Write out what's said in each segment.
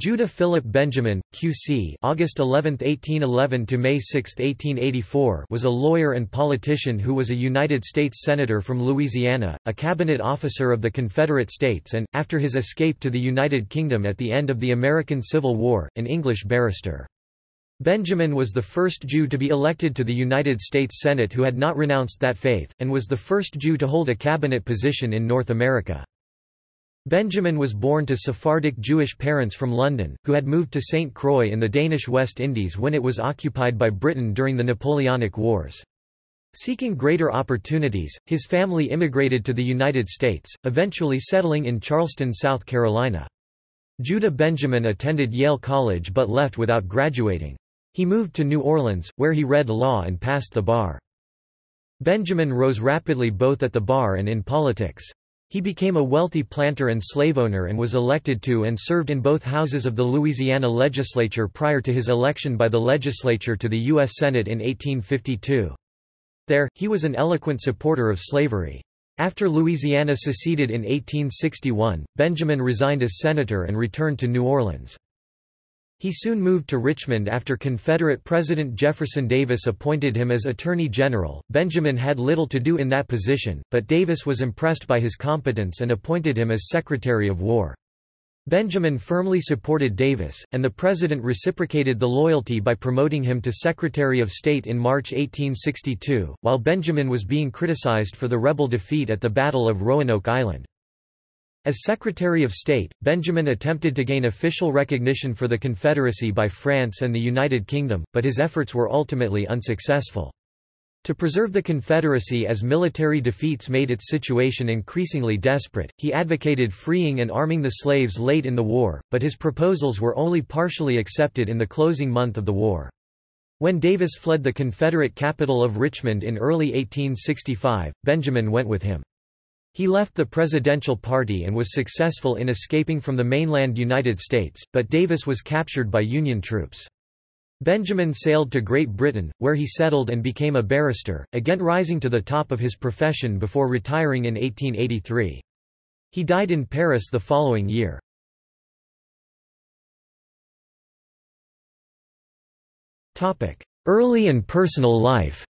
Judah Philip Benjamin, Q.C. August 11, 1811 to May 6, 1884, was a lawyer and politician who was a United States senator from Louisiana, a cabinet officer of the Confederate States and after his escape to the United Kingdom at the end of the American Civil War, an English barrister. Benjamin was the first Jew to be elected to the United States Senate who had not renounced that faith, and was the first Jew to hold a cabinet position in North America. Benjamin was born to Sephardic Jewish parents from London, who had moved to St. Croix in the Danish West Indies when it was occupied by Britain during the Napoleonic Wars. Seeking greater opportunities, his family immigrated to the United States, eventually settling in Charleston, South Carolina. Judah Benjamin attended Yale College but left without graduating. He moved to New Orleans, where he read law and passed the bar. Benjamin rose rapidly both at the bar and in politics. He became a wealthy planter and slave owner and was elected to and served in both houses of the Louisiana legislature prior to his election by the legislature to the U.S. Senate in 1852. There, he was an eloquent supporter of slavery. After Louisiana seceded in 1861, Benjamin resigned as senator and returned to New Orleans. He soon moved to Richmond after Confederate President Jefferson Davis appointed him as Attorney General. Benjamin had little to do in that position, but Davis was impressed by his competence and appointed him as Secretary of War. Benjamin firmly supported Davis, and the President reciprocated the loyalty by promoting him to Secretary of State in March 1862, while Benjamin was being criticized for the rebel defeat at the Battle of Roanoke Island. As Secretary of State, Benjamin attempted to gain official recognition for the Confederacy by France and the United Kingdom, but his efforts were ultimately unsuccessful. To preserve the Confederacy as military defeats made its situation increasingly desperate, he advocated freeing and arming the slaves late in the war, but his proposals were only partially accepted in the closing month of the war. When Davis fled the Confederate capital of Richmond in early 1865, Benjamin went with him. He left the presidential party and was successful in escaping from the mainland United States, but Davis was captured by Union troops. Benjamin sailed to Great Britain, where he settled and became a barrister, again rising to the top of his profession before retiring in 1883. He died in Paris the following year. Early and personal life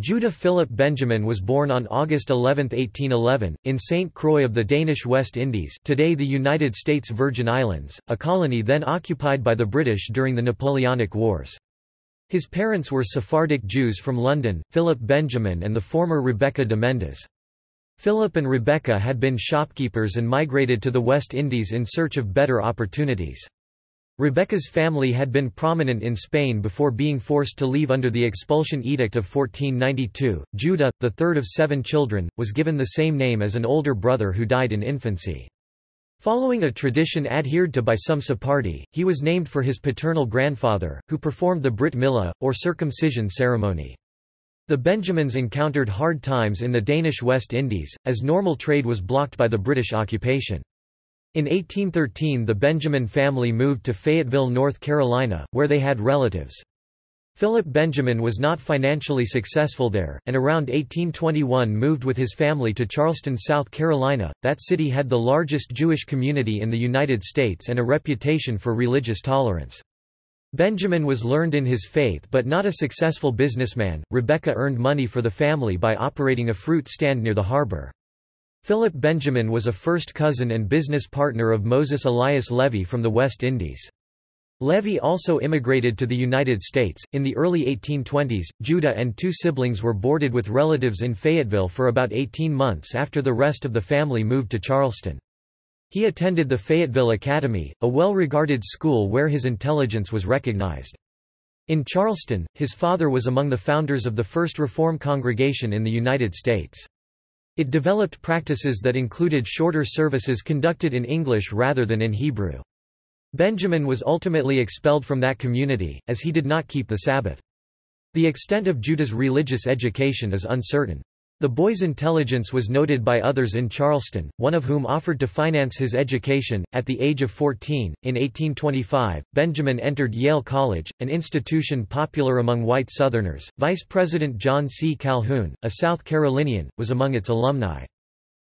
Judah Philip Benjamin was born on August 11, 1811, in St. Croix of the Danish West Indies today the United States Virgin Islands, a colony then occupied by the British during the Napoleonic Wars. His parents were Sephardic Jews from London, Philip Benjamin and the former Rebecca de Mendes. Philip and Rebecca had been shopkeepers and migrated to the West Indies in search of better opportunities. Rebecca's family had been prominent in Spain before being forced to leave under the expulsion edict of 1492. Judah, the third of seven children, was given the same name as an older brother who died in infancy. Following a tradition adhered to by some Sephardi, he was named for his paternal grandfather, who performed the Brit Milah, or circumcision ceremony. The Benjamins encountered hard times in the Danish West Indies, as normal trade was blocked by the British occupation. In 1813 the Benjamin family moved to Fayetteville, North Carolina, where they had relatives. Philip Benjamin was not financially successful there, and around 1821 moved with his family to Charleston, South Carolina. That city had the largest Jewish community in the United States and a reputation for religious tolerance. Benjamin was learned in his faith but not a successful businessman. Rebecca earned money for the family by operating a fruit stand near the harbor. Philip Benjamin was a first cousin and business partner of Moses Elias Levy from the West Indies. Levy also immigrated to the United States. In the early 1820s, Judah and two siblings were boarded with relatives in Fayetteville for about 18 months after the rest of the family moved to Charleston. He attended the Fayetteville Academy, a well-regarded school where his intelligence was recognized. In Charleston, his father was among the founders of the First Reform Congregation in the United States. It developed practices that included shorter services conducted in English rather than in Hebrew. Benjamin was ultimately expelled from that community, as he did not keep the Sabbath. The extent of Judah's religious education is uncertain. The boy's intelligence was noted by others in Charleston, one of whom offered to finance his education. At the age of 14, in 1825, Benjamin entered Yale College, an institution popular among white Southerners. Vice President John C. Calhoun, a South Carolinian, was among its alumni.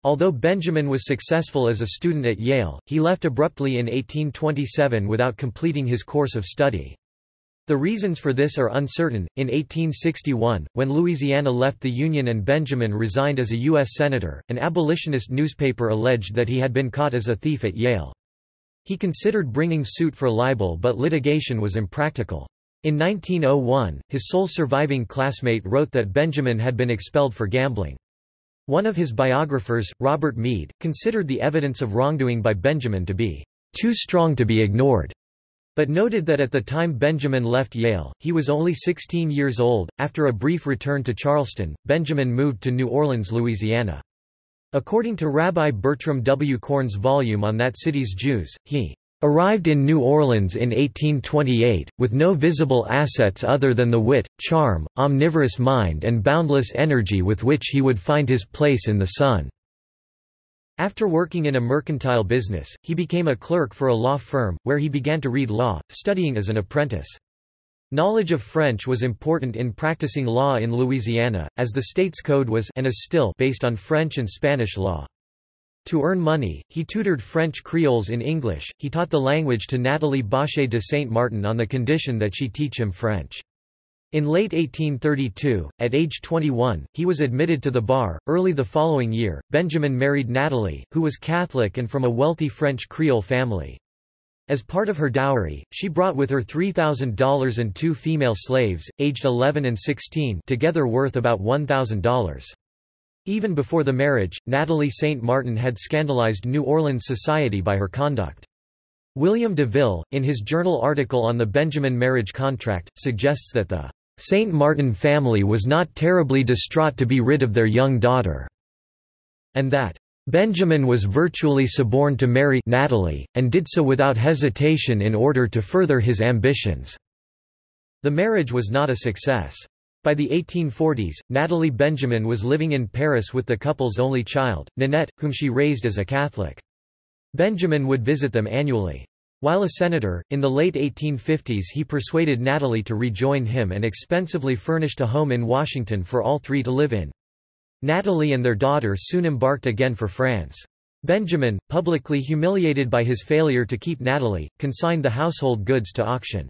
Although Benjamin was successful as a student at Yale, he left abruptly in 1827 without completing his course of study. The reasons for this are uncertain. In 1861, when Louisiana left the Union and Benjamin resigned as a U.S. Senator, an abolitionist newspaper alleged that he had been caught as a thief at Yale. He considered bringing suit for libel but litigation was impractical. In 1901, his sole surviving classmate wrote that Benjamin had been expelled for gambling. One of his biographers, Robert Meade, considered the evidence of wrongdoing by Benjamin to be too strong to be ignored but noted that at the time Benjamin left Yale, he was only 16 years old. After a brief return to Charleston, Benjamin moved to New Orleans, Louisiana. According to Rabbi Bertram W. Korn's volume on that city's Jews, he arrived in New Orleans in 1828, with no visible assets other than the wit, charm, omnivorous mind and boundless energy with which he would find his place in the sun. After working in a mercantile business, he became a clerk for a law firm, where he began to read law, studying as an apprentice. Knowledge of French was important in practicing law in Louisiana, as the state's code was and is still based on French and Spanish law. To earn money, he tutored French Creoles in English. He taught the language to Natalie Bauché de Saint Martin on the condition that she teach him French. In late 1832, at age 21, he was admitted to the bar. Early the following year, Benjamin married Natalie, who was Catholic and from a wealthy French Creole family. As part of her dowry, she brought with her $3,000 and two female slaves, aged 11 and 16 together worth about $1,000. Even before the marriage, Natalie St. Martin had scandalized New Orleans society by her conduct. William DeVille, in his journal article on the Benjamin marriage contract, suggests that the St. Martin family was not terribly distraught to be rid of their young daughter, and that Benjamin was virtually suborned to marry Natalie, and did so without hesitation in order to further his ambitions. The marriage was not a success. By the 1840s, Natalie Benjamin was living in Paris with the couple's only child, Ninette, whom she raised as a Catholic. Benjamin would visit them annually. While a senator, in the late 1850s he persuaded Natalie to rejoin him and expensively furnished a home in Washington for all three to live in. Natalie and their daughter soon embarked again for France. Benjamin, publicly humiliated by his failure to keep Natalie, consigned the household goods to auction.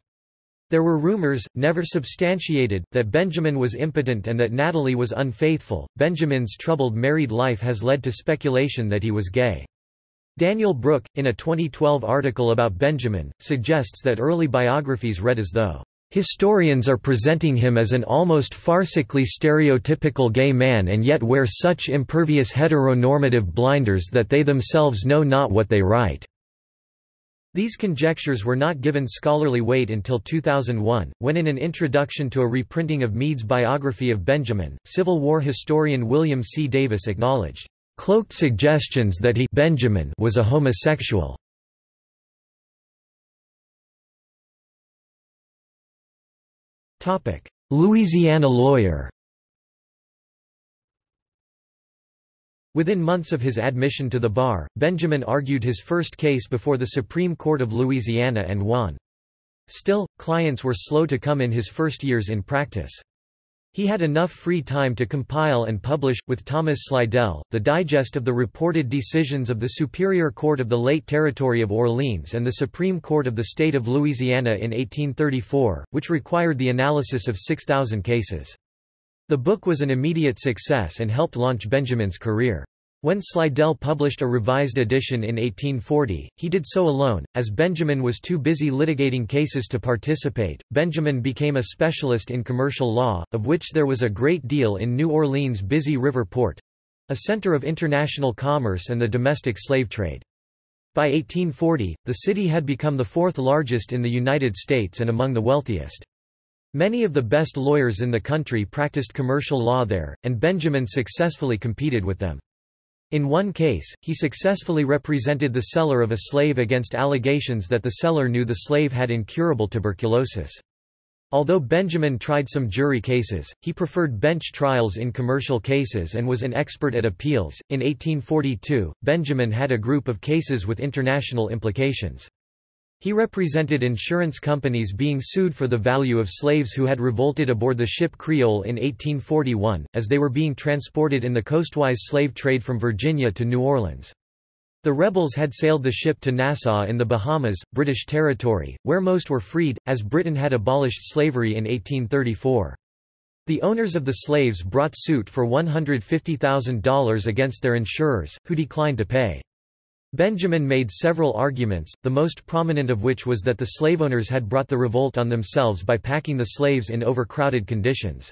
There were rumors, never substantiated, that Benjamin was impotent and that Natalie was unfaithful. Benjamin's troubled married life has led to speculation that he was gay. Daniel Brook, in a 2012 article about Benjamin, suggests that early biographies read as though, "...historians are presenting him as an almost farcically stereotypical gay man and yet wear such impervious heteronormative blinders that they themselves know not what they write." These conjectures were not given scholarly weight until 2001, when in an introduction to a reprinting of Meade's biography of Benjamin, Civil War historian William C. Davis acknowledged, cloaked suggestions that he Benjamin was a homosexual. Louisiana lawyer Within months of his admission to the bar, Benjamin argued his first case before the Supreme Court of Louisiana and won. Still, clients were slow to come in his first years in practice. He had enough free time to compile and publish, with Thomas Slidell, the digest of the reported decisions of the Superior Court of the late Territory of Orleans and the Supreme Court of the State of Louisiana in 1834, which required the analysis of 6,000 cases. The book was an immediate success and helped launch Benjamin's career. When Slidell published a revised edition in 1840, he did so alone, as Benjamin was too busy litigating cases to participate. Benjamin became a specialist in commercial law, of which there was a great deal in New Orleans' busy river port a center of international commerce and the domestic slave trade. By 1840, the city had become the fourth largest in the United States and among the wealthiest. Many of the best lawyers in the country practiced commercial law there, and Benjamin successfully competed with them. In one case, he successfully represented the seller of a slave against allegations that the seller knew the slave had incurable tuberculosis. Although Benjamin tried some jury cases, he preferred bench trials in commercial cases and was an expert at appeals. In 1842, Benjamin had a group of cases with international implications. He represented insurance companies being sued for the value of slaves who had revolted aboard the ship Creole in 1841, as they were being transported in the coastwise slave trade from Virginia to New Orleans. The rebels had sailed the ship to Nassau in the Bahamas, British territory, where most were freed, as Britain had abolished slavery in 1834. The owners of the slaves brought suit for $150,000 against their insurers, who declined to pay. Benjamin made several arguments, the most prominent of which was that the slaveowners had brought the revolt on themselves by packing the slaves in overcrowded conditions.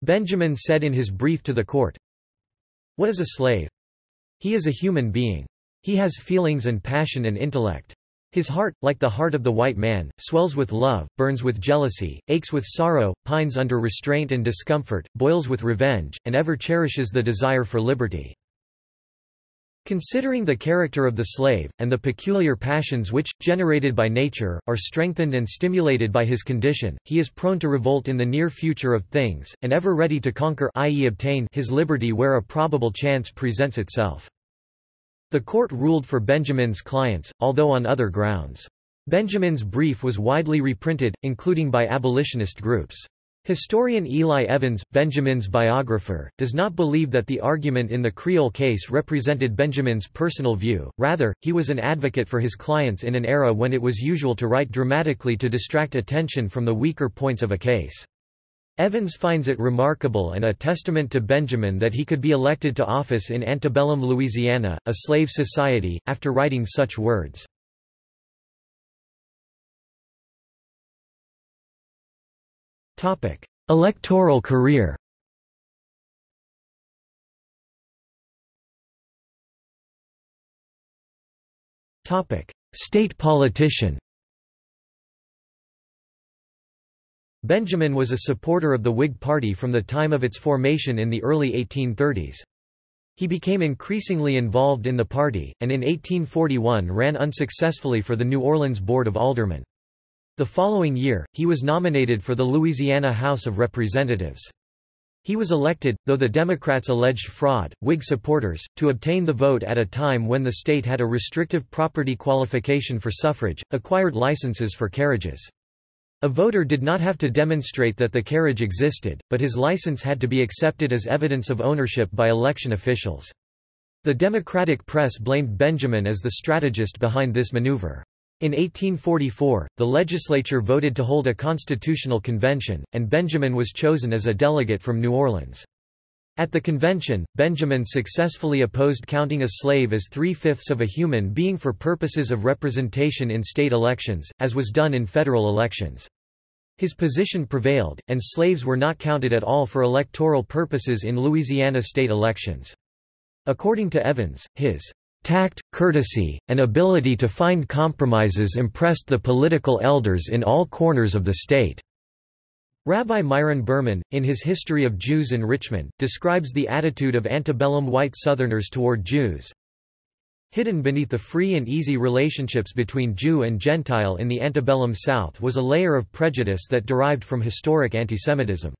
Benjamin said in his brief to the court, What is a slave? He is a human being. He has feelings and passion and intellect. His heart, like the heart of the white man, swells with love, burns with jealousy, aches with sorrow, pines under restraint and discomfort, boils with revenge, and ever cherishes the desire for liberty. Considering the character of the slave, and the peculiar passions which, generated by nature, are strengthened and stimulated by his condition, he is prone to revolt in the near future of things, and ever ready to conquer i.e. obtain his liberty where a probable chance presents itself. The court ruled for Benjamin's clients, although on other grounds. Benjamin's brief was widely reprinted, including by abolitionist groups. Historian Eli Evans, Benjamin's biographer, does not believe that the argument in the Creole case represented Benjamin's personal view, rather, he was an advocate for his clients in an era when it was usual to write dramatically to distract attention from the weaker points of a case. Evans finds it remarkable and a testament to Benjamin that he could be elected to office in antebellum Louisiana, a slave society, after writing such words. Electoral career State politician Benjamin was a supporter of the Whig Party from the time of its formation in the early 1830s. He became increasingly involved in the party, and in 1841 ran unsuccessfully for the New Orleans Board of Aldermen. The following year, he was nominated for the Louisiana House of Representatives. He was elected, though the Democrats alleged fraud, Whig supporters, to obtain the vote at a time when the state had a restrictive property qualification for suffrage, acquired licenses for carriages. A voter did not have to demonstrate that the carriage existed, but his license had to be accepted as evidence of ownership by election officials. The Democratic press blamed Benjamin as the strategist behind this maneuver. In 1844, the legislature voted to hold a constitutional convention, and Benjamin was chosen as a delegate from New Orleans. At the convention, Benjamin successfully opposed counting a slave as three-fifths of a human being for purposes of representation in state elections, as was done in federal elections. His position prevailed, and slaves were not counted at all for electoral purposes in Louisiana state elections. According to Evans, his Tact, courtesy, and ability to find compromises impressed the political elders in all corners of the state. Rabbi Myron Berman, in his History of Jews in Richmond, describes the attitude of antebellum white Southerners toward Jews. Hidden beneath the free and easy relationships between Jew and Gentile in the antebellum South was a layer of prejudice that derived from historic antisemitism.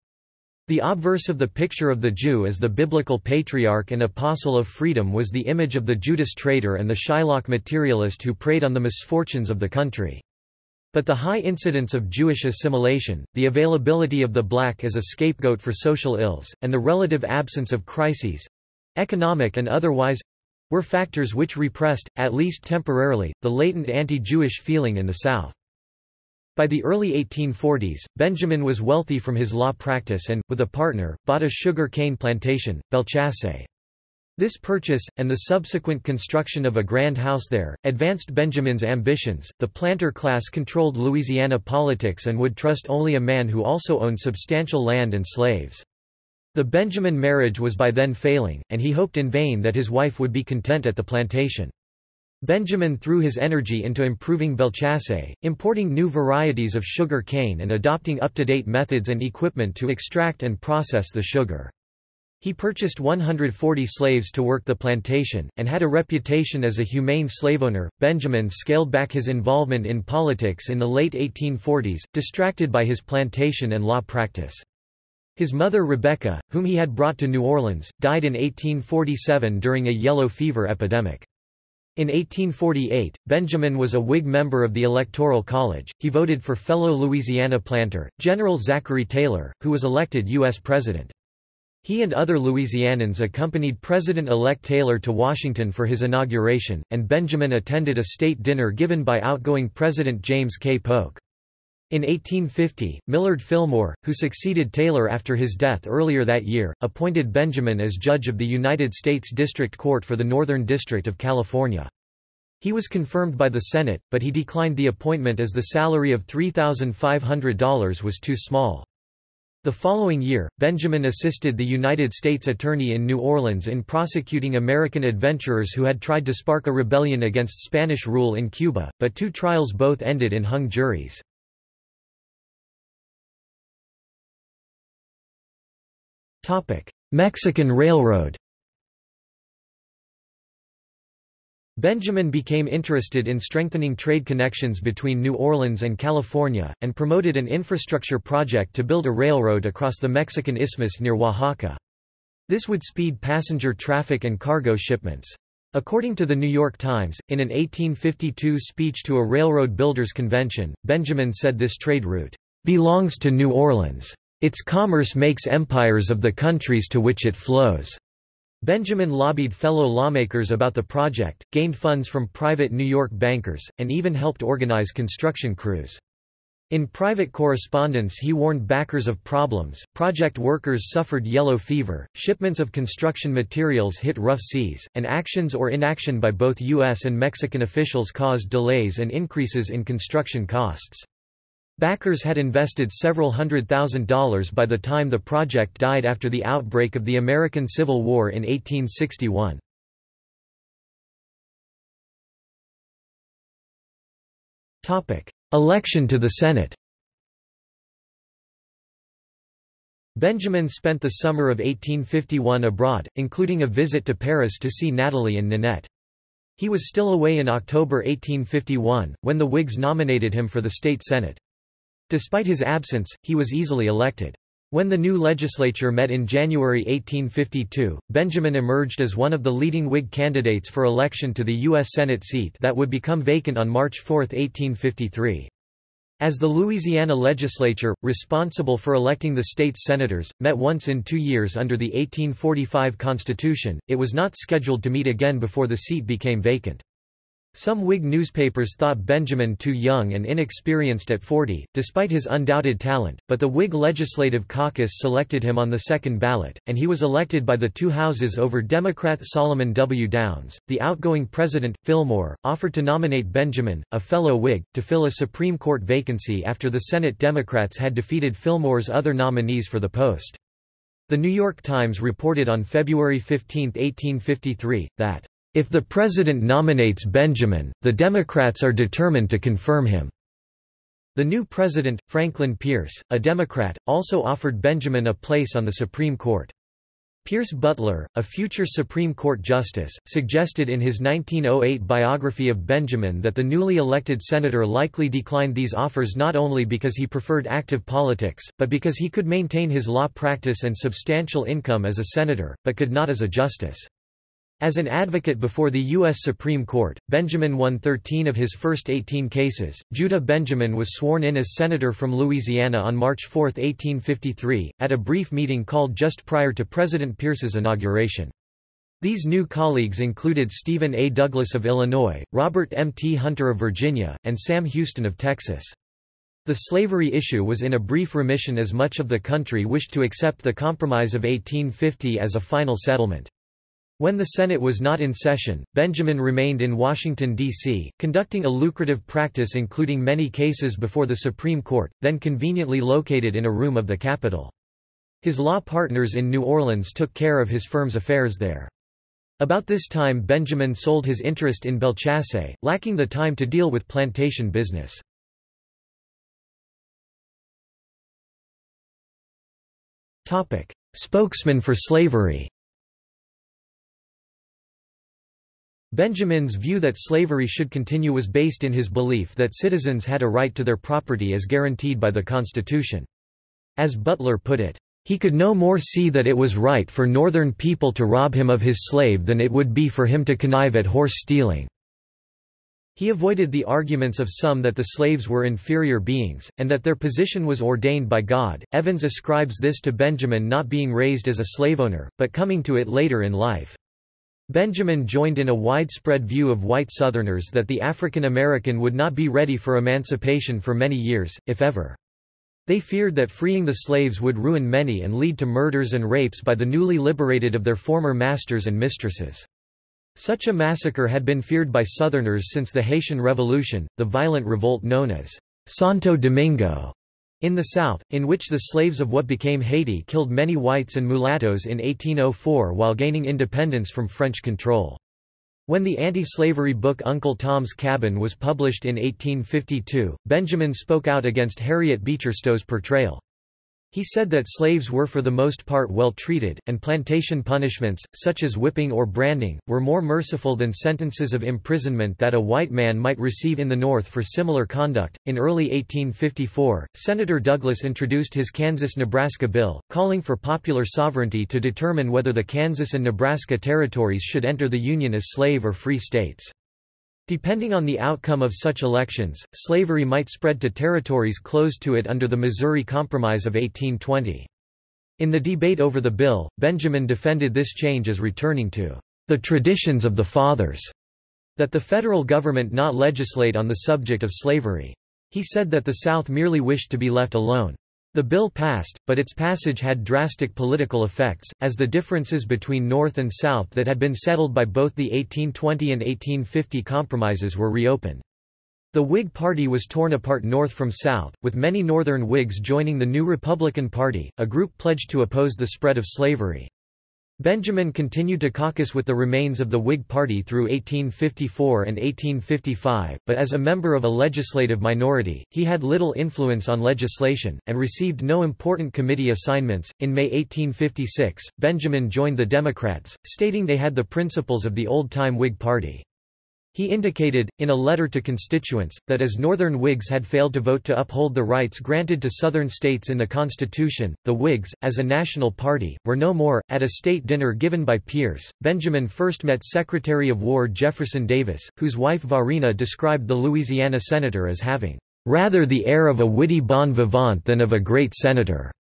The obverse of the picture of the Jew as the biblical patriarch and apostle of freedom was the image of the Judas traitor and the Shylock materialist who preyed on the misfortunes of the country. But the high incidence of Jewish assimilation, the availability of the black as a scapegoat for social ills, and the relative absence of crises—economic and otherwise—were factors which repressed, at least temporarily, the latent anti-Jewish feeling in the South. By the early 1840s, Benjamin was wealthy from his law practice and, with a partner, bought a sugar cane plantation, Bellechasse. This purchase, and the subsequent construction of a grand house there, advanced Benjamin's ambitions. The planter class controlled Louisiana politics and would trust only a man who also owned substantial land and slaves. The Benjamin marriage was by then failing, and he hoped in vain that his wife would be content at the plantation. Benjamin threw his energy into improving Bellechasse, importing new varieties of sugar cane and adopting up-to-date methods and equipment to extract and process the sugar. He purchased 140 slaves to work the plantation, and had a reputation as a humane slaveowner. Benjamin scaled back his involvement in politics in the late 1840s, distracted by his plantation and law practice. His mother Rebecca, whom he had brought to New Orleans, died in 1847 during a yellow fever epidemic. In 1848, Benjamin was a Whig member of the Electoral College. He voted for fellow Louisiana planter, General Zachary Taylor, who was elected U.S. President. He and other Louisianans accompanied President-elect Taylor to Washington for his inauguration, and Benjamin attended a state dinner given by outgoing President James K. Polk. In 1850, Millard Fillmore, who succeeded Taylor after his death earlier that year, appointed Benjamin as judge of the United States District Court for the Northern District of California. He was confirmed by the Senate, but he declined the appointment as the salary of $3,500 was too small. The following year, Benjamin assisted the United States Attorney in New Orleans in prosecuting American adventurers who had tried to spark a rebellion against Spanish rule in Cuba, but two trials both ended in hung juries. Mexican Railroad Benjamin became interested in strengthening trade connections between New Orleans and California, and promoted an infrastructure project to build a railroad across the Mexican Isthmus near Oaxaca. This would speed passenger traffic and cargo shipments. According to the New York Times, in an 1852 speech to a railroad builders convention, Benjamin said this trade route belongs to New Orleans. Its commerce makes empires of the countries to which it flows. Benjamin lobbied fellow lawmakers about the project, gained funds from private New York bankers, and even helped organize construction crews. In private correspondence he warned backers of problems, project workers suffered yellow fever, shipments of construction materials hit rough seas, and actions or inaction by both U.S. and Mexican officials caused delays and increases in construction costs. Backers had invested several hundred thousand dollars by the time the project died after the outbreak of the American Civil War in 1861. Election to the Senate Benjamin spent the summer of 1851 abroad, including a visit to Paris to see Natalie and Ninette. He was still away in October 1851, when the Whigs nominated him for the state senate. Despite his absence, he was easily elected. When the new legislature met in January 1852, Benjamin emerged as one of the leading Whig candidates for election to the U.S. Senate seat that would become vacant on March 4, 1853. As the Louisiana legislature, responsible for electing the state's senators, met once in two years under the 1845 Constitution, it was not scheduled to meet again before the seat became vacant. Some Whig newspapers thought Benjamin too young and inexperienced at 40, despite his undoubted talent, but the Whig Legislative Caucus selected him on the second ballot, and he was elected by the two houses over Democrat Solomon W. Downs. The outgoing president, Fillmore, offered to nominate Benjamin, a fellow Whig, to fill a Supreme Court vacancy after the Senate Democrats had defeated Fillmore's other nominees for the post. The New York Times reported on February 15, 1853, that if the president nominates Benjamin, the Democrats are determined to confirm him. The new president, Franklin Pierce, a Democrat, also offered Benjamin a place on the Supreme Court. Pierce Butler, a future Supreme Court justice, suggested in his 1908 biography of Benjamin that the newly elected senator likely declined these offers not only because he preferred active politics, but because he could maintain his law practice and substantial income as a senator, but could not as a justice. As an advocate before the U.S. Supreme Court, Benjamin won 13 of his first 18 cases. Judah Benjamin was sworn in as senator from Louisiana on March 4, 1853, at a brief meeting called just prior to President Pierce's inauguration. These new colleagues included Stephen A. Douglas of Illinois, Robert M. T. Hunter of Virginia, and Sam Houston of Texas. The slavery issue was in a brief remission as much of the country wished to accept the Compromise of 1850 as a final settlement. When the Senate was not in session, Benjamin remained in Washington, D.C., conducting a lucrative practice including many cases before the Supreme Court, then conveniently located in a room of the Capitol. His law partners in New Orleans took care of his firm's affairs there. About this time Benjamin sold his interest in Bellechasse, lacking the time to deal with plantation business. Spokesman for slavery Benjamin's view that slavery should continue was based in his belief that citizens had a right to their property as guaranteed by the Constitution. As Butler put it, he could no more see that it was right for northern people to rob him of his slave than it would be for him to connive at horse stealing. He avoided the arguments of some that the slaves were inferior beings, and that their position was ordained by God. Evans ascribes this to Benjamin not being raised as a slaveowner, but coming to it later in life. Benjamin joined in a widespread view of white Southerners that the African American would not be ready for emancipation for many years, if ever. They feared that freeing the slaves would ruin many and lead to murders and rapes by the newly liberated of their former masters and mistresses. Such a massacre had been feared by Southerners since the Haitian Revolution, the violent revolt known as Santo Domingo in the South, in which the slaves of what became Haiti killed many whites and mulattoes in 1804 while gaining independence from French control. When the anti-slavery book Uncle Tom's Cabin was published in 1852, Benjamin spoke out against Harriet Beecher Stowe's portrayal. He said that slaves were for the most part well treated, and plantation punishments, such as whipping or branding, were more merciful than sentences of imprisonment that a white man might receive in the North for similar conduct. In early 1854, Senator Douglas introduced his Kansas Nebraska bill, calling for popular sovereignty to determine whether the Kansas and Nebraska territories should enter the Union as slave or free states. Depending on the outcome of such elections, slavery might spread to territories closed to it under the Missouri Compromise of 1820. In the debate over the bill, Benjamin defended this change as returning to the traditions of the fathers, that the federal government not legislate on the subject of slavery. He said that the South merely wished to be left alone. The bill passed, but its passage had drastic political effects, as the differences between North and South that had been settled by both the 1820 and 1850 compromises were reopened. The Whig Party was torn apart north from south, with many Northern Whigs joining the new Republican Party, a group pledged to oppose the spread of slavery. Benjamin continued to caucus with the remains of the Whig Party through 1854 and 1855, but as a member of a legislative minority, he had little influence on legislation, and received no important committee assignments. In May 1856, Benjamin joined the Democrats, stating they had the principles of the old-time Whig Party. He indicated, in a letter to constituents, that as Northern Whigs had failed to vote to uphold the rights granted to Southern states in the Constitution, the Whigs, as a national party, were no more. At a state dinner given by Pierce, Benjamin first met Secretary of War Jefferson Davis, whose wife Varina described the Louisiana senator as having rather the air of a witty bon vivant than of a great senator.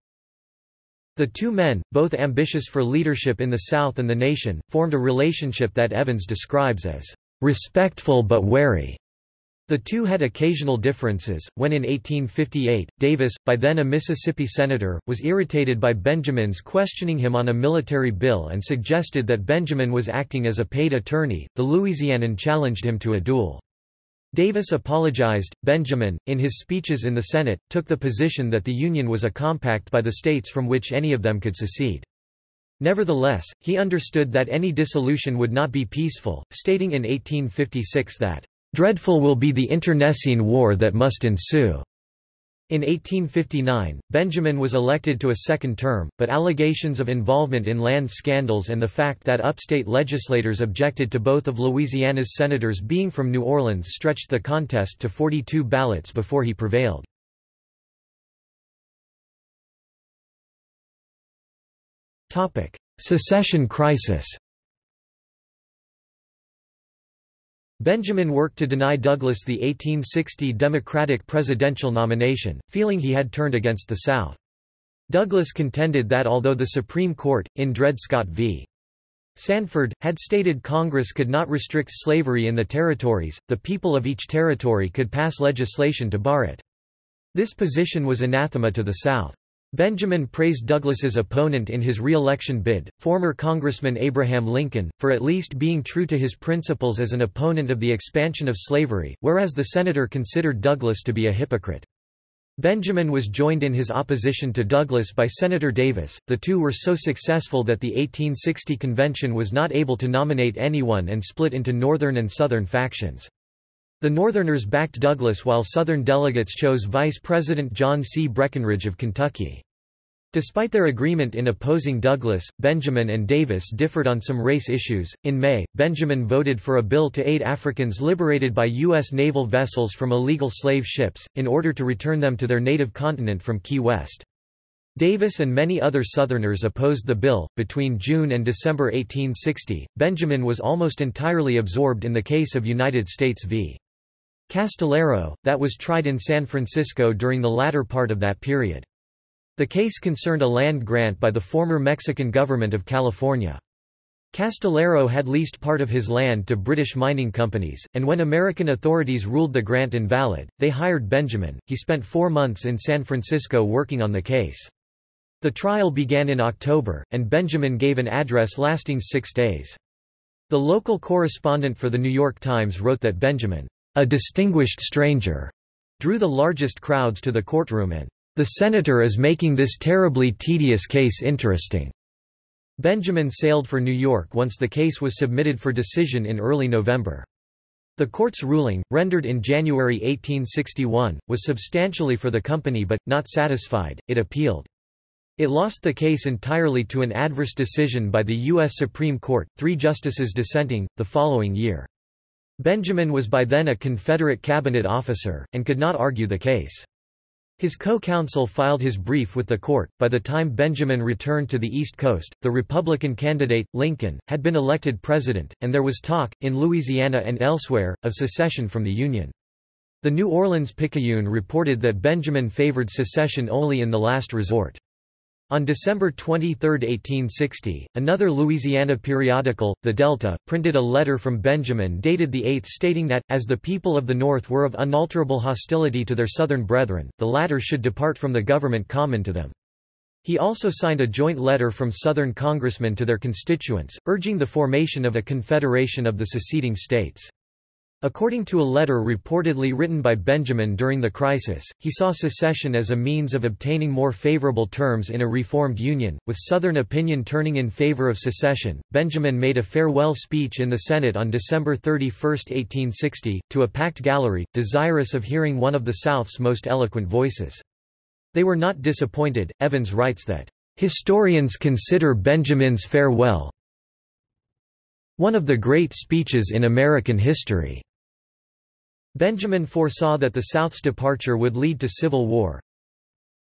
The two men, both ambitious for leadership in the South and the nation, formed a relationship that Evans describes as respectful but wary. The two had occasional differences. When in 1858, Davis, by then a Mississippi senator, was irritated by Benjamin's questioning him on a military bill and suggested that Benjamin was acting as a paid attorney, the Louisianan challenged him to a duel. Davis apologized. Benjamin, in his speeches in the Senate, took the position that the Union was a compact by the states from which any of them could secede. Nevertheless, he understood that any dissolution would not be peaceful, stating in 1856 that, "...dreadful will be the internecine war that must ensue." In 1859, Benjamin was elected to a second term, but allegations of involvement in land scandals and the fact that upstate legislators objected to both of Louisiana's senators being from New Orleans stretched the contest to 42 ballots before he prevailed. Topic: Secession crisis. Benjamin worked to deny Douglas the 1860 Democratic presidential nomination, feeling he had turned against the South. Douglas contended that although the Supreme Court, in Dred Scott v. Sandford, had stated Congress could not restrict slavery in the territories, the people of each territory could pass legislation to bar it. This position was anathema to the South. Benjamin praised Douglas's opponent in his re-election bid, former Congressman Abraham Lincoln, for at least being true to his principles as an opponent of the expansion of slavery, whereas the senator considered Douglas to be a hypocrite. Benjamin was joined in his opposition to Douglas by Senator Davis. The two were so successful that the 1860 convention was not able to nominate anyone and split into Northern and Southern factions. The Northerners backed Douglas while Southern delegates chose Vice President John C. Breckinridge of Kentucky. Despite their agreement in opposing Douglas, Benjamin and Davis differed on some race issues. In May, Benjamin voted for a bill to aid Africans liberated by U.S. naval vessels from illegal slave ships, in order to return them to their native continent from Key West. Davis and many other Southerners opposed the bill. Between June and December 1860, Benjamin was almost entirely absorbed in the case of United States v. Castillero, that was tried in San Francisco during the latter part of that period. The case concerned a land grant by the former Mexican government of California. Castillero had leased part of his land to British mining companies, and when American authorities ruled the grant invalid, they hired Benjamin. He spent four months in San Francisco working on the case. The trial began in October, and Benjamin gave an address lasting six days. The local correspondent for The New York Times wrote that Benjamin a distinguished stranger, drew the largest crowds to the courtroom and the senator is making this terribly tedious case interesting. Benjamin sailed for New York once the case was submitted for decision in early November. The court's ruling, rendered in January 1861, was substantially for the company but, not satisfied, it appealed. It lost the case entirely to an adverse decision by the U.S. Supreme Court, three justices dissenting, the following year. Benjamin was by then a Confederate cabinet officer, and could not argue the case. His co-counsel filed his brief with the court. By the time Benjamin returned to the East Coast, the Republican candidate, Lincoln, had been elected president, and there was talk, in Louisiana and elsewhere, of secession from the Union. The New Orleans Picayune reported that Benjamin favored secession only in the last resort. On December 23, 1860, another Louisiana periodical, The Delta, printed a letter from Benjamin dated the 8th stating that, as the people of the North were of unalterable hostility to their Southern brethren, the latter should depart from the government common to them. He also signed a joint letter from Southern congressmen to their constituents, urging the formation of a confederation of the seceding states. According to a letter reportedly written by Benjamin during the crisis, he saw secession as a means of obtaining more favorable terms in a reformed union. With Southern opinion turning in favor of secession, Benjamin made a farewell speech in the Senate on December 31, 1860, to a packed gallery, desirous of hearing one of the South's most eloquent voices. They were not disappointed. Evans writes that, Historians consider Benjamin's farewell one of the great speeches in American history. Benjamin foresaw that the South's departure would lead to civil war.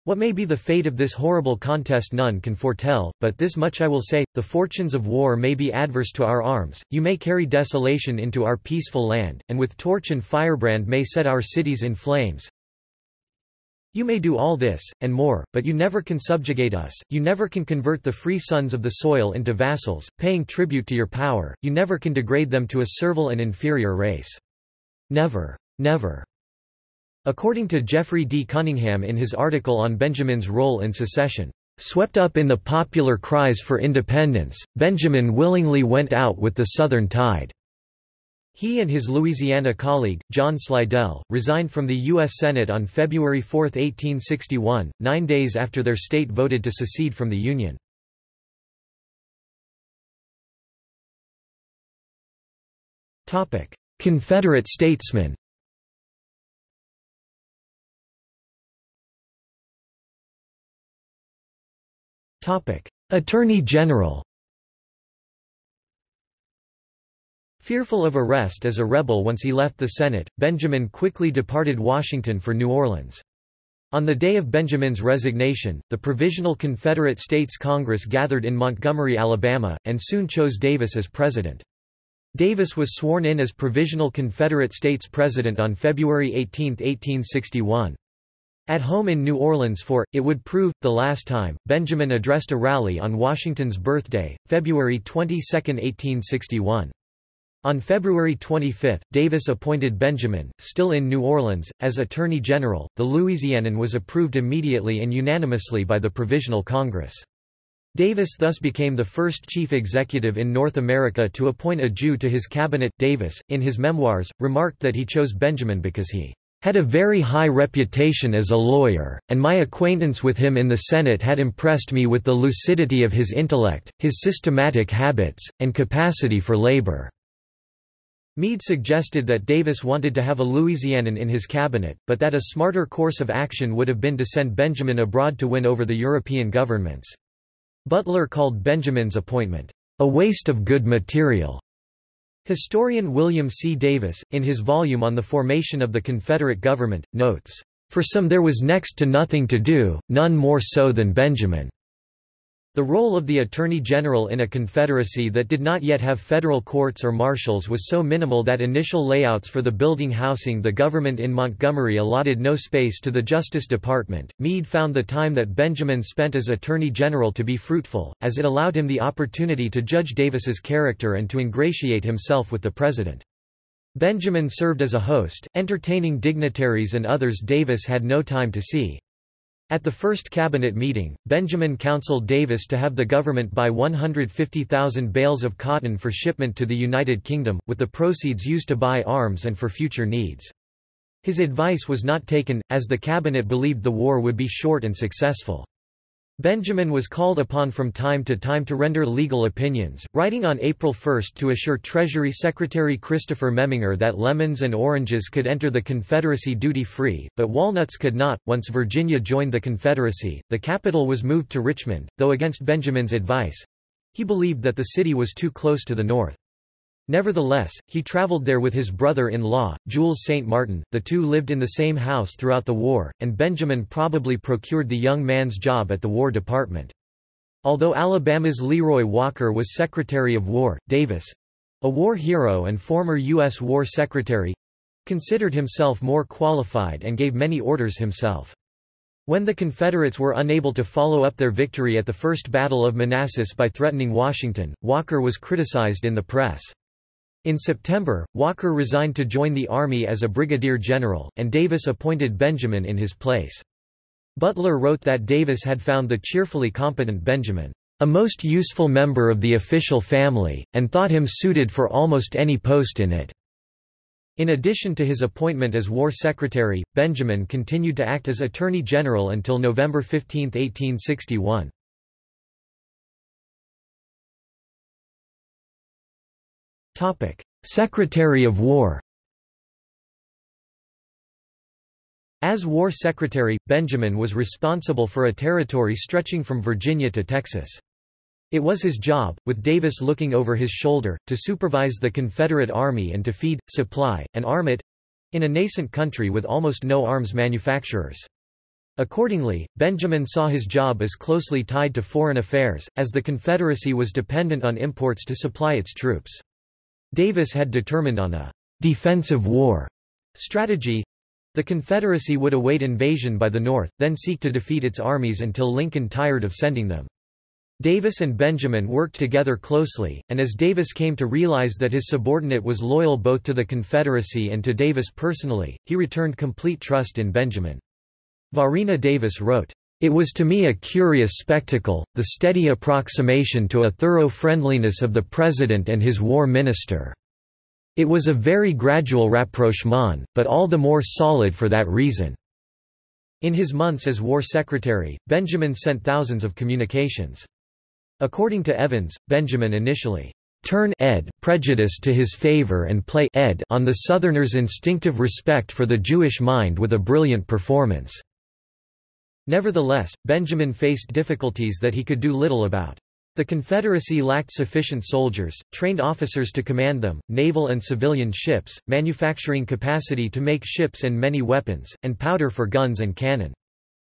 What may be the fate of this horrible contest none can foretell, but this much I will say, the fortunes of war may be adverse to our arms, you may carry desolation into our peaceful land, and with torch and firebrand may set our cities in flames. You may do all this, and more, but you never can subjugate us, you never can convert the free sons of the soil into vassals, paying tribute to your power, you never can degrade them to a servile and inferior race. Never. Never. According to Jeffrey D. Cunningham in his article on Benjamin's role in secession, Swept up in the popular cries for independence, Benjamin willingly went out with the Southern tide. He and his Louisiana colleague, John Slidell, resigned from the U.S. Senate on February 4, 1861, nine days after their state voted to secede from the Union. Confederate statesmen Attorney General Fearful of arrest as a rebel once he left the Senate, Benjamin quickly departed Washington for New Orleans. On the day of Benjamin's resignation, the Provisional Confederate States Congress gathered in Montgomery, Alabama, and soon chose Davis as president. Davis was sworn in as Provisional Confederate States President on February 18, 1861. At home in New Orleans for, it would prove, the last time, Benjamin addressed a rally on Washington's birthday, February 22, 1861. On February 25, Davis appointed Benjamin, still in New Orleans, as Attorney General. The Louisianan was approved immediately and unanimously by the Provisional Congress. Davis thus became the first chief executive in North America to appoint a Jew to his cabinet. Davis, in his memoirs, remarked that he chose Benjamin because he had a very high reputation as a lawyer, and my acquaintance with him in the Senate had impressed me with the lucidity of his intellect, his systematic habits, and capacity for labor. Meade suggested that Davis wanted to have a Louisianan in his cabinet, but that a smarter course of action would have been to send Benjamin abroad to win over the European governments. Butler called Benjamin's appointment, "...a waste of good material." Historian William C. Davis, in his volume on the formation of the Confederate government, notes, "...for some there was next to nothing to do, none more so than Benjamin." The role of the Attorney General in a confederacy that did not yet have federal courts or marshals was so minimal that initial layouts for the building housing the government in Montgomery allotted no space to the Justice Department. Meade found the time that Benjamin spent as Attorney General to be fruitful, as it allowed him the opportunity to judge Davis's character and to ingratiate himself with the President. Benjamin served as a host, entertaining dignitaries and others Davis had no time to see. At the first cabinet meeting, Benjamin counseled Davis to have the government buy 150,000 bales of cotton for shipment to the United Kingdom, with the proceeds used to buy arms and for future needs. His advice was not taken, as the cabinet believed the war would be short and successful. Benjamin was called upon from time to time to render legal opinions, writing on April 1 to assure Treasury Secretary Christopher Memminger that lemons and oranges could enter the Confederacy duty-free, but walnuts could not. Once Virginia joined the Confederacy, the capital was moved to Richmond, though against Benjamin's advice. He believed that the city was too close to the north. Nevertheless, he traveled there with his brother-in-law, Jules St. Martin, the two lived in the same house throughout the war, and Benjamin probably procured the young man's job at the War Department. Although Alabama's Leroy Walker was Secretary of War, Davis—a war hero and former U.S. War Secretary—considered himself more qualified and gave many orders himself. When the Confederates were unable to follow up their victory at the First Battle of Manassas by threatening Washington, Walker was criticized in the press. In September, Walker resigned to join the Army as a brigadier general, and Davis appointed Benjamin in his place. Butler wrote that Davis had found the cheerfully competent Benjamin, "...a most useful member of the official family, and thought him suited for almost any post in it." In addition to his appointment as War Secretary, Benjamin continued to act as Attorney General until November 15, 1861. Topic: Secretary of War. As War Secretary, Benjamin was responsible for a territory stretching from Virginia to Texas. It was his job, with Davis looking over his shoulder, to supervise the Confederate Army and to feed, supply, and arm it—in a nascent country with almost no arms manufacturers. Accordingly, Benjamin saw his job as closely tied to foreign affairs, as the Confederacy was dependent on imports to supply its troops. Davis had determined on a defensive war strategy. The Confederacy would await invasion by the North, then seek to defeat its armies until Lincoln tired of sending them. Davis and Benjamin worked together closely, and as Davis came to realize that his subordinate was loyal both to the Confederacy and to Davis personally, he returned complete trust in Benjamin. Varina Davis wrote, it was to me a curious spectacle, the steady approximation to a thorough friendliness of the President and his war minister. It was a very gradual rapprochement, but all the more solid for that reason. In his months as War Secretary, Benjamin sent thousands of communications. According to Evans, Benjamin initially turn ed prejudice to his favor and play ed on the Southerners' instinctive respect for the Jewish mind with a brilliant performance. Nevertheless, Benjamin faced difficulties that he could do little about. The Confederacy lacked sufficient soldiers, trained officers to command them, naval and civilian ships, manufacturing capacity to make ships and many weapons, and powder for guns and cannon.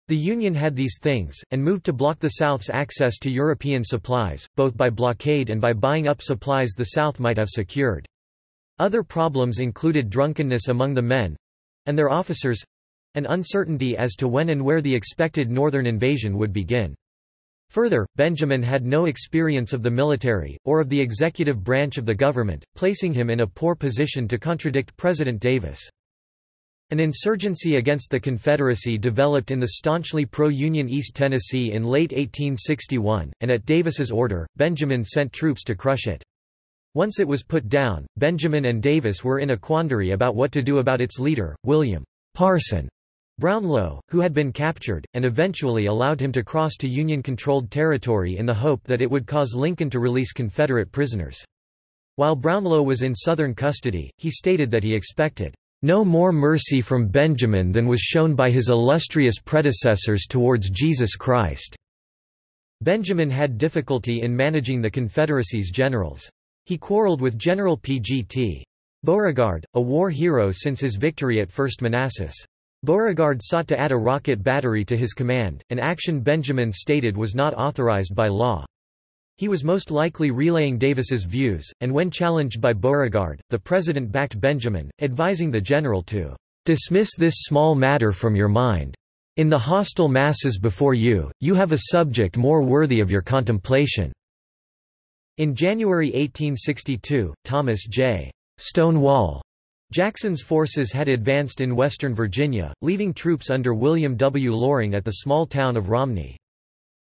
The Union had these things, and moved to block the South's access to European supplies, both by blockade and by buying up supplies the South might have secured. Other problems included drunkenness among the men—and their officers, and uncertainty as to when and where the expected northern invasion would begin. Further, Benjamin had no experience of the military, or of the executive branch of the government, placing him in a poor position to contradict President Davis. An insurgency against the Confederacy developed in the staunchly pro-Union East Tennessee in late 1861, and at Davis's order, Benjamin sent troops to crush it. Once it was put down, Benjamin and Davis were in a quandary about what to do about its leader, William Parson Brownlow, who had been captured, and eventually allowed him to cross to Union-controlled territory in the hope that it would cause Lincoln to release Confederate prisoners. While Brownlow was in Southern custody, he stated that he expected no more mercy from Benjamin than was shown by his illustrious predecessors towards Jesus Christ. Benjamin had difficulty in managing the Confederacy's generals. He quarreled with General P. G. T. Beauregard, a war hero since his victory at First Manassas. Beauregard sought to add a rocket battery to his command, an action Benjamin stated was not authorized by law. He was most likely relaying Davis's views, and when challenged by Beauregard, the president backed Benjamin, advising the general to "...dismiss this small matter from your mind. In the hostile masses before you, you have a subject more worthy of your contemplation." In January 1862, Thomas J. Stonewall Jackson's forces had advanced in western Virginia, leaving troops under William W. Loring at the small town of Romney.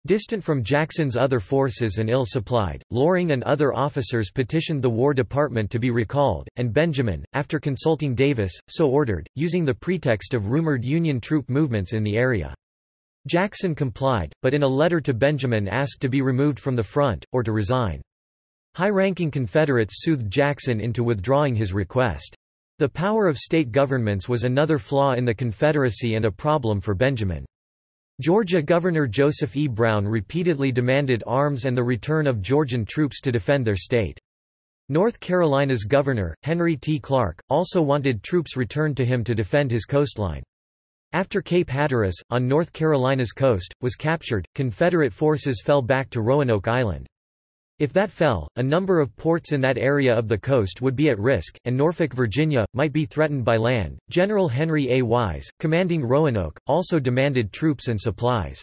Distant from Jackson's other forces and ill-supplied, Loring and other officers petitioned the War Department to be recalled, and Benjamin, after consulting Davis, so ordered, using the pretext of rumored Union troop movements in the area. Jackson complied, but in a letter to Benjamin asked to be removed from the front, or to resign. High-ranking Confederates soothed Jackson into withdrawing his request. The power of state governments was another flaw in the Confederacy and a problem for Benjamin. Georgia Governor Joseph E. Brown repeatedly demanded arms and the return of Georgian troops to defend their state. North Carolina's governor, Henry T. Clark, also wanted troops returned to him to defend his coastline. After Cape Hatteras, on North Carolina's coast, was captured, Confederate forces fell back to Roanoke Island. If that fell, a number of ports in that area of the coast would be at risk, and Norfolk, Virginia, might be threatened by land. General Henry A. Wise, commanding Roanoke, also demanded troops and supplies.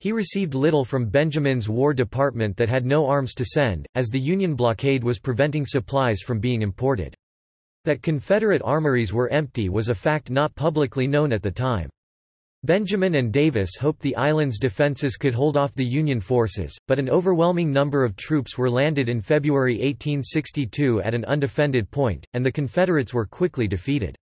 He received little from Benjamin's War Department that had no arms to send, as the Union blockade was preventing supplies from being imported. That Confederate armories were empty was a fact not publicly known at the time. Benjamin and Davis hoped the island's defenses could hold off the Union forces, but an overwhelming number of troops were landed in February 1862 at an undefended point, and the Confederates were quickly defeated.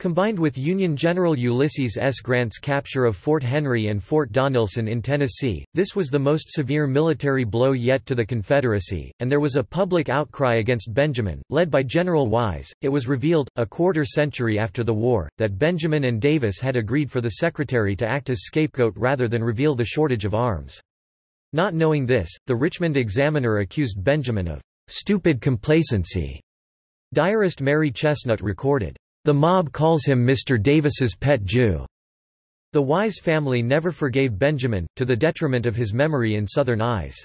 Combined with Union General Ulysses S. Grant's capture of Fort Henry and Fort Donelson in Tennessee, this was the most severe military blow yet to the Confederacy, and there was a public outcry against Benjamin, led by General Wise. It was revealed, a quarter century after the war, that Benjamin and Davis had agreed for the Secretary to act as scapegoat rather than reveal the shortage of arms. Not knowing this, the Richmond Examiner accused Benjamin of stupid complacency. Diarist Mary Chesnut recorded, the mob calls him Mr. Davis's pet Jew. The Wise family never forgave Benjamin, to the detriment of his memory in Southern eyes.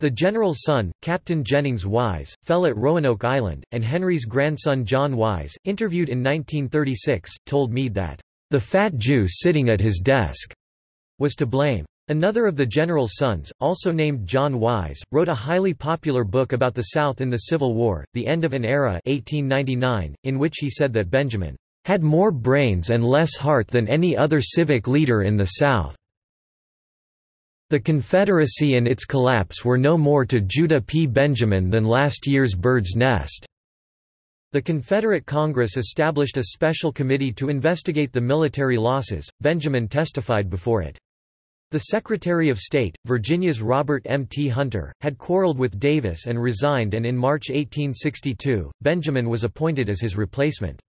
The general's son, Captain Jennings Wise, fell at Roanoke Island, and Henry's grandson John Wise, interviewed in 1936, told Meade that, "...the fat Jew sitting at his desk," was to blame. Another of the general's sons, also named John Wise, wrote a highly popular book about the South in the Civil War, The End of an Era 1899, in which he said that Benjamin had more brains and less heart than any other civic leader in the South. The Confederacy and its collapse were no more to Judah P. Benjamin than last year's bird's nest. The Confederate Congress established a special committee to investigate the military losses. Benjamin testified before it. The Secretary of State, Virginia's Robert M. T. Hunter, had quarreled with Davis and resigned and in March 1862, Benjamin was appointed as his replacement.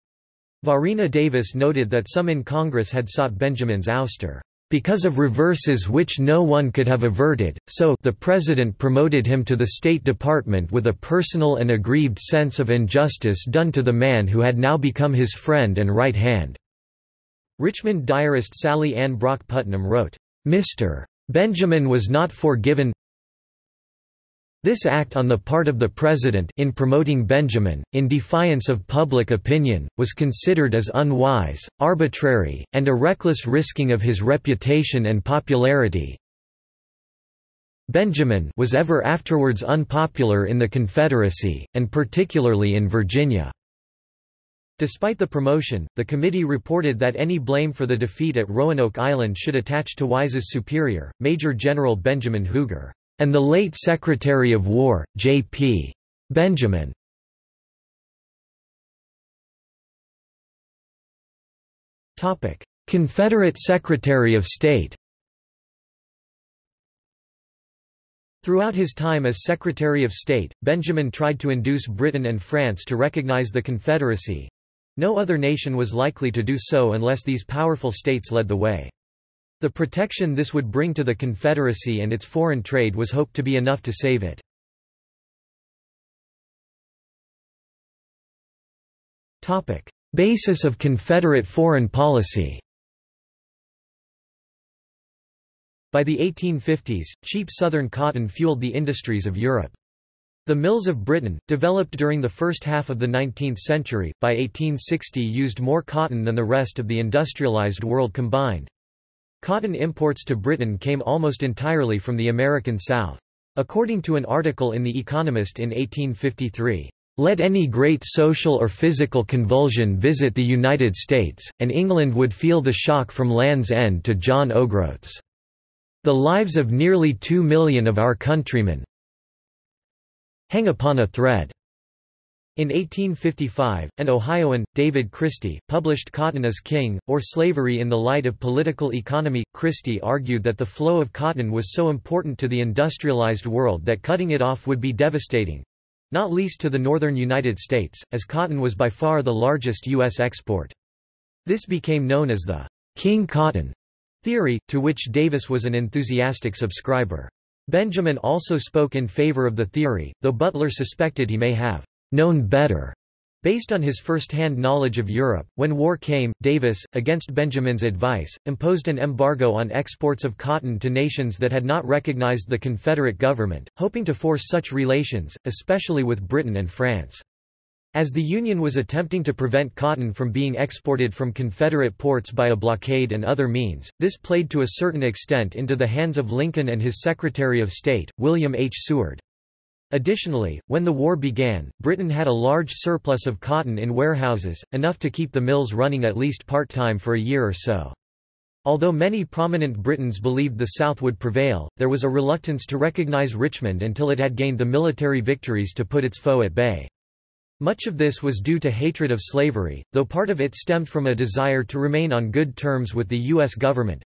Varina Davis noted that some in Congress had sought Benjamin's ouster, "...because of reverses which no one could have averted, so the President promoted him to the State Department with a personal and aggrieved sense of injustice done to the man who had now become his friend and right hand." Richmond diarist Sallie Ann Brock Putnam wrote, Mr. Benjamin was not forgiven this act on the part of the President in promoting Benjamin, in defiance of public opinion, was considered as unwise, arbitrary, and a reckless risking of his reputation and popularity. Benjamin was ever afterwards unpopular in the Confederacy, and particularly in Virginia. Despite the promotion, the committee reported that any blame for the defeat at Roanoke Island should attach to Wise's superior, Major General Benjamin Huger, and the late Secretary of War, J.P. Benjamin. Confederate Secretary of State Throughout his time as Secretary of State, Benjamin tried to induce Britain and France to recognize the Confederacy, no other nation was likely to do so unless these powerful states led the way. The protection this would bring to the Confederacy and its foreign trade was hoped to be enough to save it. basis of Confederate foreign policy. By the 1850s, cheap southern cotton fueled the industries of Europe. The mills of Britain, developed during the first half of the 19th century, by 1860 used more cotton than the rest of the industrialized world combined. Cotton imports to Britain came almost entirely from the American South. According to an article in The Economist in 1853, "...let any great social or physical convulsion visit the United States, and England would feel the shock from Land's End to John O'Groats." The lives of nearly two million of our countrymen hang upon a thread. In 1855, an Ohioan, David Christie, published Cotton as King, or Slavery in the Light of Political Economy. Christie argued that the flow of cotton was so important to the industrialized world that cutting it off would be devastating not least to the northern United States, as cotton was by far the largest U.S. export. This became known as the King Cotton theory, to which Davis was an enthusiastic subscriber. Benjamin also spoke in favor of the theory, though Butler suspected he may have known better. Based on his first-hand knowledge of Europe, when war came, Davis, against Benjamin's advice, imposed an embargo on exports of cotton to nations that had not recognized the Confederate government, hoping to force such relations, especially with Britain and France. As the Union was attempting to prevent cotton from being exported from Confederate ports by a blockade and other means, this played to a certain extent into the hands of Lincoln and his Secretary of State, William H. Seward. Additionally, when the war began, Britain had a large surplus of cotton in warehouses, enough to keep the mills running at least part-time for a year or so. Although many prominent Britons believed the South would prevail, there was a reluctance to recognize Richmond until it had gained the military victories to put its foe at bay. Much of this was due to hatred of slavery, though part of it stemmed from a desire to remain on good terms with the U.S. government.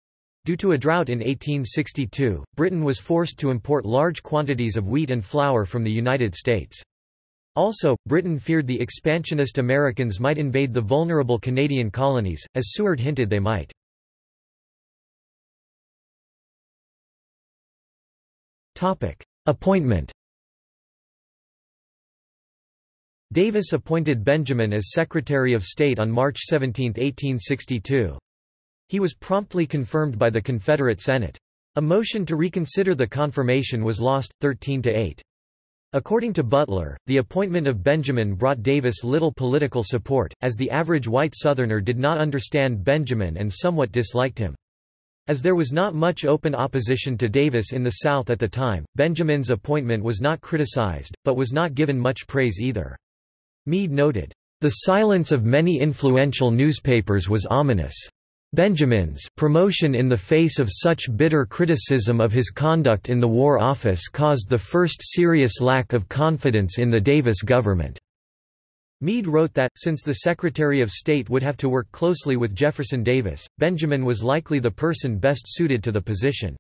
Due to a drought in 1862, Britain was forced to import large quantities of wheat and flour from the United States. Also, Britain feared the expansionist Americans might invade the vulnerable Canadian colonies, as Seward hinted they might. Appointment Davis appointed Benjamin as Secretary of State on March 17, 1862. He was promptly confirmed by the Confederate Senate. A motion to reconsider the confirmation was lost, 13 to 8. According to Butler, the appointment of Benjamin brought Davis little political support, as the average white Southerner did not understand Benjamin and somewhat disliked him. As there was not much open opposition to Davis in the South at the time, Benjamin's appointment was not criticized, but was not given much praise either. Meade noted, "...the silence of many influential newspapers was ominous. Benjamin's promotion in the face of such bitter criticism of his conduct in the War Office caused the first serious lack of confidence in the Davis government." Meade wrote that, since the Secretary of State would have to work closely with Jefferson Davis, Benjamin was likely the person best suited to the position.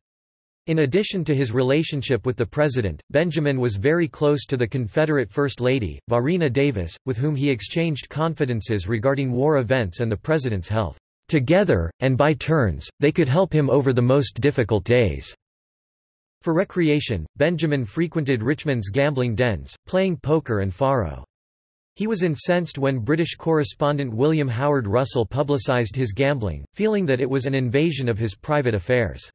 In addition to his relationship with the president, Benjamin was very close to the Confederate First Lady, Varina Davis, with whom he exchanged confidences regarding war events and the president's health. Together, and by turns, they could help him over the most difficult days. For recreation, Benjamin frequented Richmond's gambling dens, playing poker and faro. He was incensed when British correspondent William Howard Russell publicized his gambling, feeling that it was an invasion of his private affairs.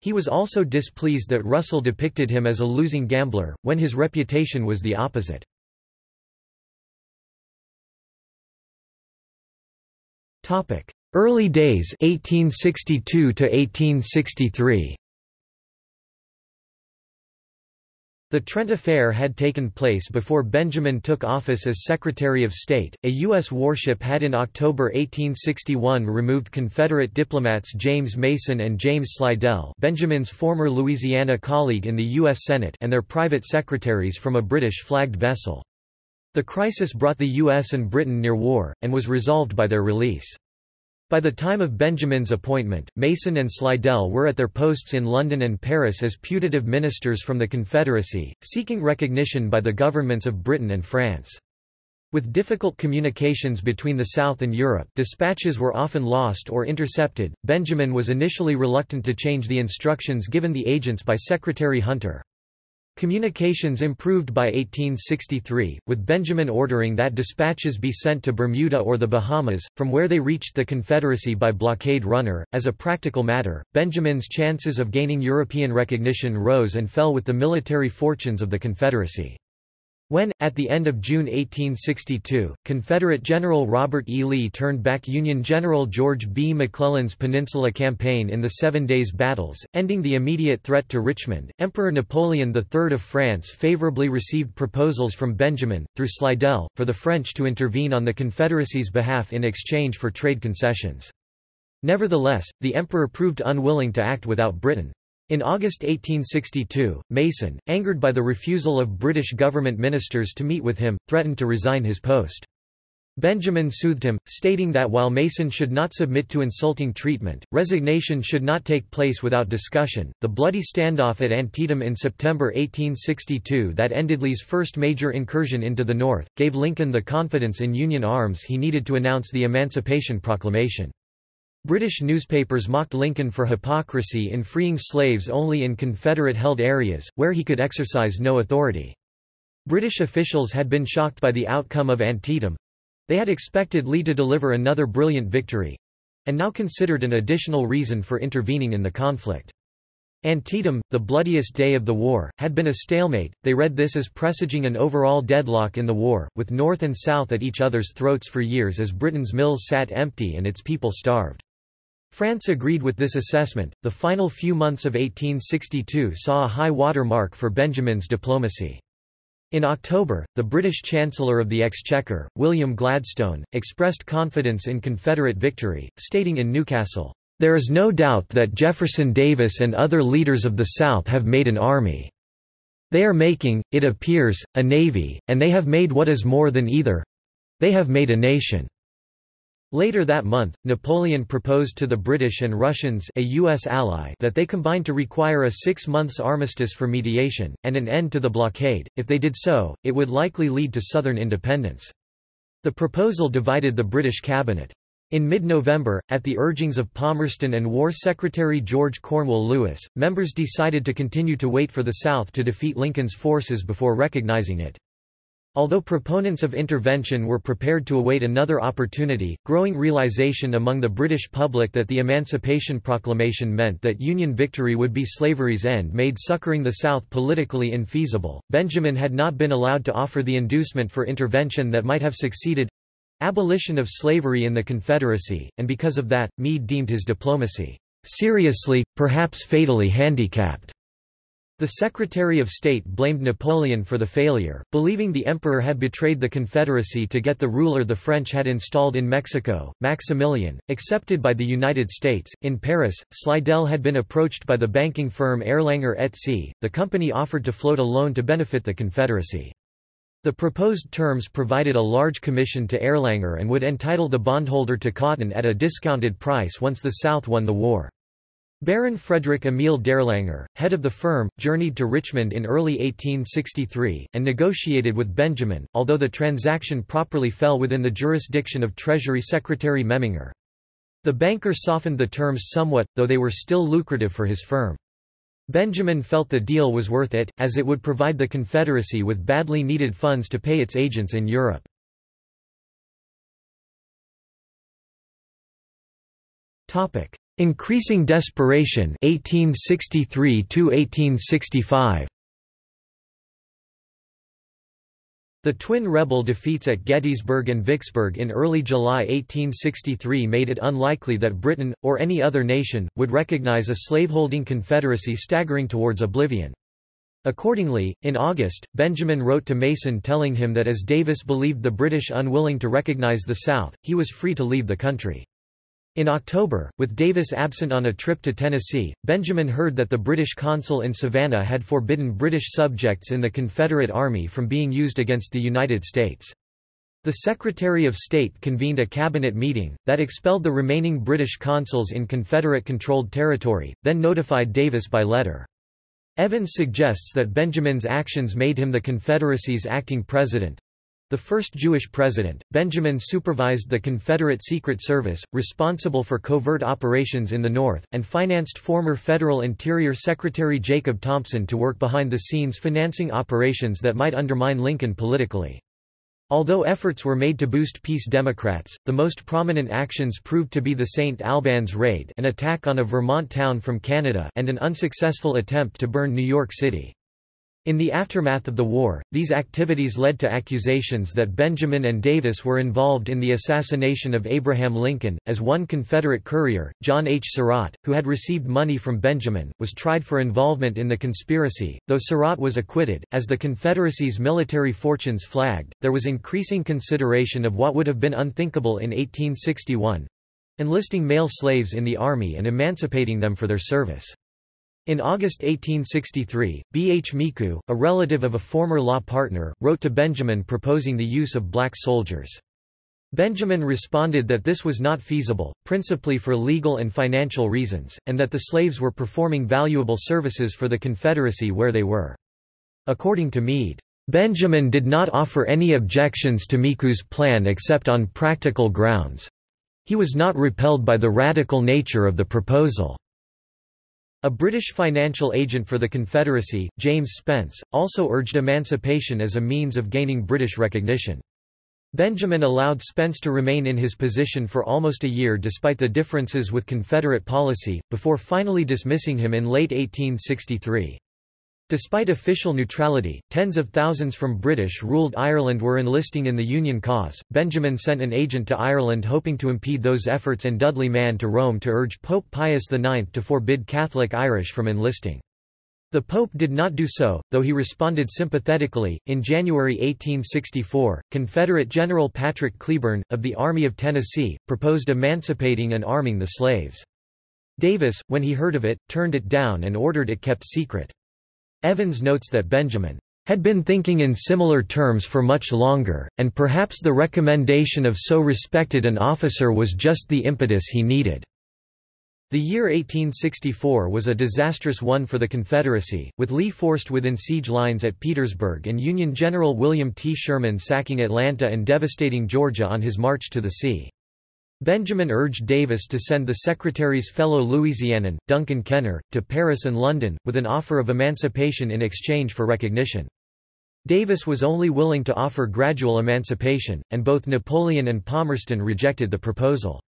He was also displeased that Russell depicted him as a losing gambler, when his reputation was the opposite. Early days 1862 to 1863 The Trent Affair had taken place before Benjamin took office as Secretary of State. A U.S. warship had in October 1861 removed Confederate diplomats James Mason and James Slidell, Benjamin's former Louisiana colleague in the U.S. Senate, and their private secretaries from a British flagged vessel. The crisis brought the U.S. and Britain near war, and was resolved by their release. By the time of Benjamin's appointment, Mason and Slidell were at their posts in London and Paris as putative ministers from the Confederacy, seeking recognition by the governments of Britain and France. With difficult communications between the South and Europe dispatches were often lost or intercepted, Benjamin was initially reluctant to change the instructions given the agents by Secretary Hunter. Communications improved by 1863, with Benjamin ordering that dispatches be sent to Bermuda or the Bahamas, from where they reached the Confederacy by blockade runner. As a practical matter, Benjamin's chances of gaining European recognition rose and fell with the military fortunes of the Confederacy. When, at the end of June 1862, Confederate General Robert E. Lee turned back Union General George B. McClellan's Peninsula Campaign in the Seven Days Battles, ending the immediate threat to Richmond, Emperor Napoleon III of France favorably received proposals from Benjamin, through Slidell, for the French to intervene on the Confederacy's behalf in exchange for trade concessions. Nevertheless, the emperor proved unwilling to act without Britain. In August 1862, Mason, angered by the refusal of British government ministers to meet with him, threatened to resign his post. Benjamin soothed him, stating that while Mason should not submit to insulting treatment, resignation should not take place without discussion. The bloody standoff at Antietam in September 1862 that ended Lee's first major incursion into the North, gave Lincoln the confidence in Union arms he needed to announce the Emancipation Proclamation. British newspapers mocked Lincoln for hypocrisy in freeing slaves only in Confederate-held areas, where he could exercise no authority. British officials had been shocked by the outcome of Antietam. They had expected Lee to deliver another brilliant victory—and now considered an additional reason for intervening in the conflict. Antietam, the bloodiest day of the war, had been a stalemate, they read this as presaging an overall deadlock in the war, with North and South at each other's throats for years as Britain's mills sat empty and its people starved. France agreed with this assessment. The final few months of 1862 saw a high water mark for Benjamin's diplomacy. In October, the British Chancellor of the Exchequer, William Gladstone, expressed confidence in Confederate victory, stating in Newcastle, "...there is no doubt that Jefferson Davis and other leaders of the South have made an army. They are making, it appears, a navy, and they have made what is more than either—they have made a nation." Later that month, Napoleon proposed to the British and Russians a U.S. ally that they combine to require a six months armistice for mediation, and an end to the blockade. If they did so, it would likely lead to Southern independence. The proposal divided the British cabinet. In mid-November, at the urgings of Palmerston and War Secretary George Cornewall Lewis, members decided to continue to wait for the South to defeat Lincoln's forces before recognizing it. Although proponents of intervention were prepared to await another opportunity, growing realization among the British public that the Emancipation Proclamation meant that Union victory would be slavery's end made succoring the South politically infeasible. Benjamin had not been allowed to offer the inducement for intervention that might have succeeded abolition of slavery in the Confederacy, and because of that, Meade deemed his diplomacy seriously, perhaps fatally handicapped. The Secretary of State blamed Napoleon for the failure, believing the emperor had betrayed the Confederacy to get the ruler the French had installed in Mexico, Maximilian, accepted by the United States. In Paris, Slidell had been approached by the banking firm Erlanger et Cie. The company offered to float a loan to benefit the Confederacy. The proposed terms provided a large commission to Erlanger and would entitle the bondholder to cotton at a discounted price once the South won the war. Baron Frederick Emile d'Erlanger, head of the firm, journeyed to Richmond in early 1863, and negotiated with Benjamin, although the transaction properly fell within the jurisdiction of Treasury Secretary Memminger. The banker softened the terms somewhat, though they were still lucrative for his firm. Benjamin felt the deal was worth it, as it would provide the Confederacy with badly needed funds to pay its agents in Europe. Increasing Desperation 1863 1865 The twin rebel defeats at Gettysburg and Vicksburg in early July 1863 made it unlikely that Britain, or any other nation, would recognize a slaveholding confederacy staggering towards oblivion. Accordingly, in August, Benjamin wrote to Mason telling him that as Davis believed the British unwilling to recognize the South, he was free to leave the country. In October, with Davis absent on a trip to Tennessee, Benjamin heard that the British consul in Savannah had forbidden British subjects in the Confederate Army from being used against the United States. The Secretary of State convened a cabinet meeting, that expelled the remaining British consuls in Confederate-controlled territory, then notified Davis by letter. Evans suggests that Benjamin's actions made him the Confederacy's acting president, The first Jewish president, Benjamin supervised the Confederate Secret Service, responsible for covert operations in the North, and financed former Federal Interior Secretary Jacob Thompson to work behind the scenes financing operations that might undermine Lincoln politically. Although efforts were made to boost peace Democrats, the most prominent actions proved to be the St. Albans raid an attack on a Vermont town from Canada and an unsuccessful attempt to burn New York City. In the aftermath of the war, these activities led to accusations that Benjamin and Davis were involved in the assassination of Abraham Lincoln, as one Confederate courier, John H. Surratt, who had received money from Benjamin, was tried for involvement in the conspiracy, though Surratt was acquitted. As the Confederacy's military fortunes flagged, there was increasing consideration of what would have been unthinkable in 1861 enlisting male slaves in the Army and emancipating them for their service. In August 1863, B. H. Micou, a relative of a former law partner, wrote to Benjamin proposing the use of black soldiers. Benjamin responded that this was not feasible, principally for legal and financial reasons, and that the slaves were performing valuable services for the Confederacy where they were. According to Meade, Benjamin did not offer any objections to Micou's plan except on practical grounds. He was not repelled by the radical nature of the proposal. A British financial agent for the Confederacy, James Spence, also urged emancipation as a means of gaining British recognition. Benjamin allowed Spence to remain in his position for almost a year despite the differences with Confederate policy, before finally dismissing him in late 1863. Despite official neutrality, tens of thousands from British-ruled Ireland were enlisting in the Union cause. Benjamin sent an agent to Ireland hoping to impede those efforts and Dudley Mann to Rome to urge Pope Pius IX to forbid Catholic Irish from enlisting. The Pope did not do so, though he responded sympathetically. In January 1864, Confederate General Patrick Cleburne, of the Army of Tennessee, proposed emancipating and arming the slaves. Davis, when he heard of it, turned it down and ordered it kept secret. Evans notes that Benjamin had been thinking in similar terms for much longer, and perhaps the recommendation of so respected an officer was just the impetus he needed. The year 1864 was a disastrous one for the Confederacy, with Lee forced within siege lines at Petersburg and Union General William T. Sherman sacking Atlanta and devastating Georgia on his march to the sea. Benjamin urged Davis to send the Secretary's fellow Louisianan, Duncan Kenner, to Paris and London, with an offer of emancipation in exchange for recognition. Davis was only willing to offer gradual emancipation, and both Napoleon and Palmerston rejected the proposal.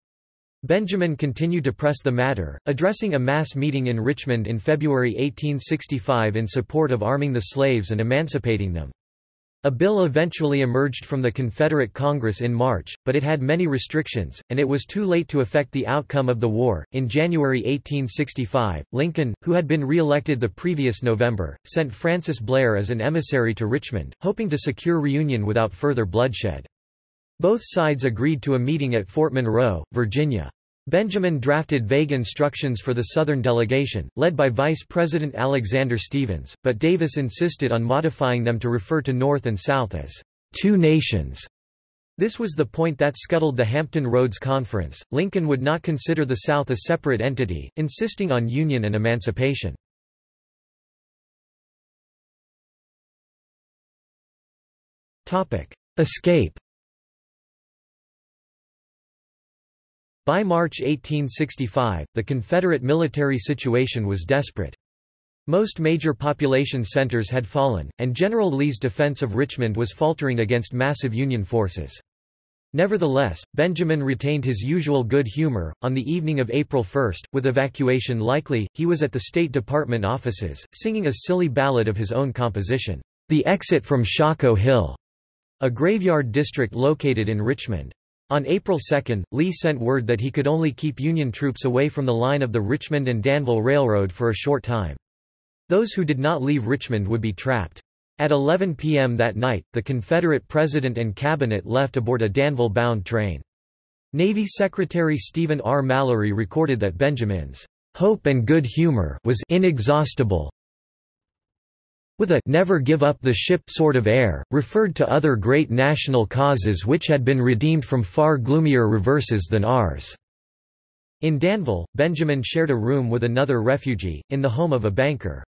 Benjamin continued to press the matter, addressing a mass meeting in Richmond in February 1865 in support of arming the slaves and emancipating them. A bill eventually emerged from the Confederate Congress in March, but it had many restrictions, and it was too late to affect the outcome of the war. In January 1865, Lincoln, who had been re-elected the previous November, sent Francis Blair as an emissary to Richmond, hoping to secure reunion without further bloodshed. Both sides agreed to a meeting at Fort Monroe, Virginia. Benjamin drafted vague instructions for the Southern delegation, led by Vice President Alexander Stephens, but Davis insisted on modifying them to refer to North and South as two nations. This was the point that scuttled the Hampton Roads Conference. Lincoln would not consider the South a separate entity, insisting on union and emancipation. Escape By March 1865, the Confederate military situation was desperate. Most major population centers had fallen, and General Lee's defense of Richmond was faltering against massive Union forces. Nevertheless, Benjamin retained his usual good humor. On the evening of April 1, with evacuation likely, he was at the State Department offices, singing a silly ballad of his own composition, The Exit from Shockoe Hill, a graveyard district located in Richmond. On April 2, Lee sent word that he could only keep Union troops away from the line of the Richmond and Danville Railroad for a short time. Those who did not leave Richmond would be trapped. At 11 p.m. that night, the Confederate president and cabinet left aboard a Danville-bound train. Navy Secretary Stephen R. Mallory recorded that Benjamin's hope and good humor was inexhaustible, with a never give up the ship sort of air, referred to other great national causes which had been redeemed from far gloomier reverses than ours. In Danville, Benjamin shared a room with another refugee, in the home of a banker.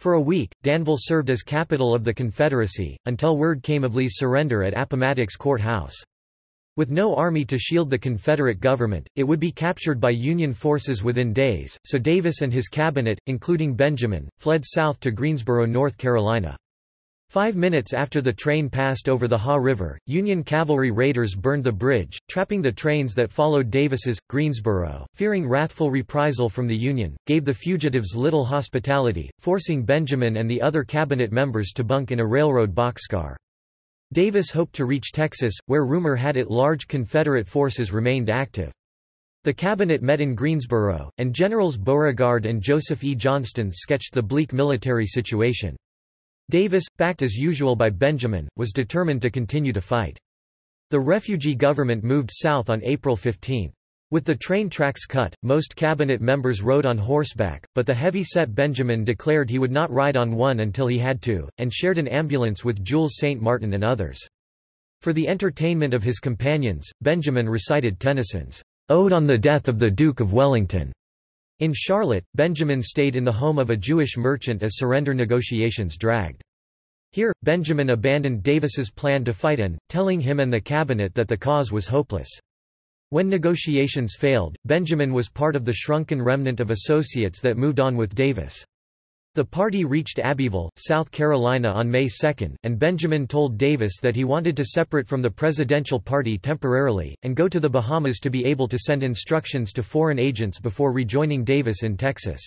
For a week, Danville served as capital of the Confederacy, until word came of Lee's surrender at Appomattox Court House. With no army to shield the Confederate government, it would be captured by Union forces within days, so Davis and his cabinet, including Benjamin, fled south to Greensboro, North Carolina. Five minutes after the train passed over the Haw River, Union cavalry raiders burned the bridge, trapping the trains that followed Davis's. Greensboro, fearing wrathful reprisal from the Union, gave the fugitives little hospitality, forcing Benjamin and the other cabinet members to bunk in a railroad boxcar. Davis hoped to reach Texas, where rumor had it large Confederate forces remained active. The cabinet met in Greensboro, and Generals Beauregard and Joseph E. Johnston sketched the bleak military situation. Davis, backed as usual by Benjamin, was determined to continue to fight. The refugee government moved south on April 15. With the train tracks cut, most cabinet members rode on horseback, but the heavy-set Benjamin declared he would not ride on one until he had to, and shared an ambulance with Jules St. Martin and others. For the entertainment of his companions, Benjamin recited Tennyson's Ode on the Death of the Duke of Wellington. In Charlotte, Benjamin stayed in the home of a Jewish merchant as surrender negotiations dragged. Here, Benjamin abandoned Davis's plan to fight and, telling him and the cabinet that the cause was hopeless. When negotiations failed, Benjamin was part of the shrunken remnant of associates that moved on with Davis. The party reached Abbeville, South Carolina on May 2, and Benjamin told Davis that he wanted to separate from the presidential party temporarily, and go to the Bahamas to be able to send instructions to foreign agents before rejoining Davis in Texas.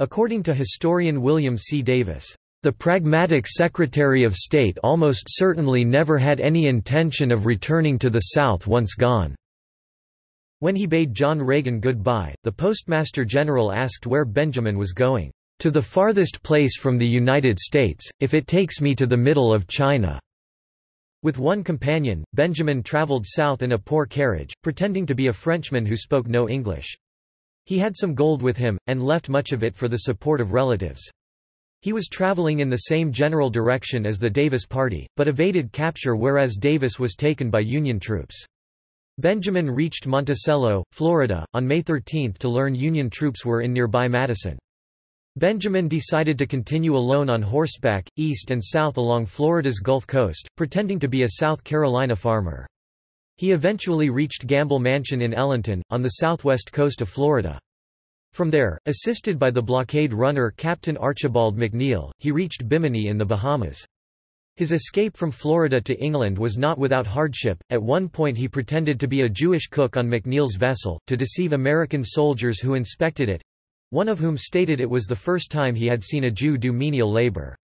According to historian William C. Davis, the pragmatic Secretary of State almost certainly never had any intention of returning to the South once gone. When he bade John Reagan goodbye, the Postmaster General asked where Benjamin was going to the farthest place from the United States, if it takes me to the middle of China." With one companion, Benjamin traveled south in a poor carriage, pretending to be a Frenchman who spoke no English. He had some gold with him, and left much of it for the support of relatives. He was traveling in the same general direction as the Davis party, but evaded capture whereas Davis was taken by Union troops. Benjamin reached Monticello, Florida, on May 13 to learn Union troops were in nearby Madison. Benjamin decided to continue alone on horseback, east and south along Florida's Gulf Coast, pretending to be a South Carolina farmer. He eventually reached Gamble Mansion in Ellenton, on the southwest coast of Florida. From there, assisted by the blockade runner Captain Archibald McNeil, he reached Bimini in the Bahamas. His escape from Florida to England was not without hardship. At one point, he pretended to be a Jewish cook on McNeil's vessel, to deceive American soldiers who inspected it one of whom stated it was the first time he had seen a Jew do menial labor.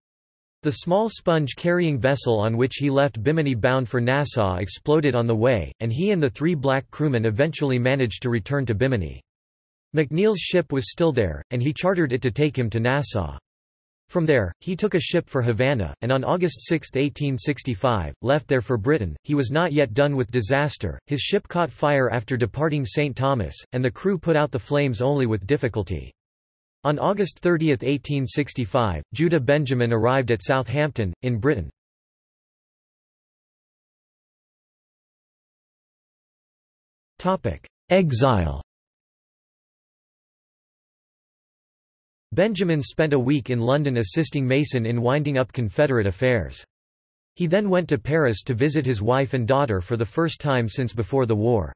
The small sponge-carrying vessel on which he left Bimini bound for Nassau exploded on the way, and he and the three black crewmen eventually managed to return to Bimini. McNeil's ship was still there, and he chartered it to take him to Nassau. From there, he took a ship for Havana, and on August 6, 1865, left there for Britain. He was not yet done with disaster, his ship caught fire after departing St. Thomas, and the crew put out the flames only with difficulty. On August 30, 1865, Judah Benjamin arrived at Southampton, in Britain. Exile Benjamin spent a week in London assisting Mason in winding up Confederate affairs. He then went to Paris to visit his wife and daughter for the first time since before the war.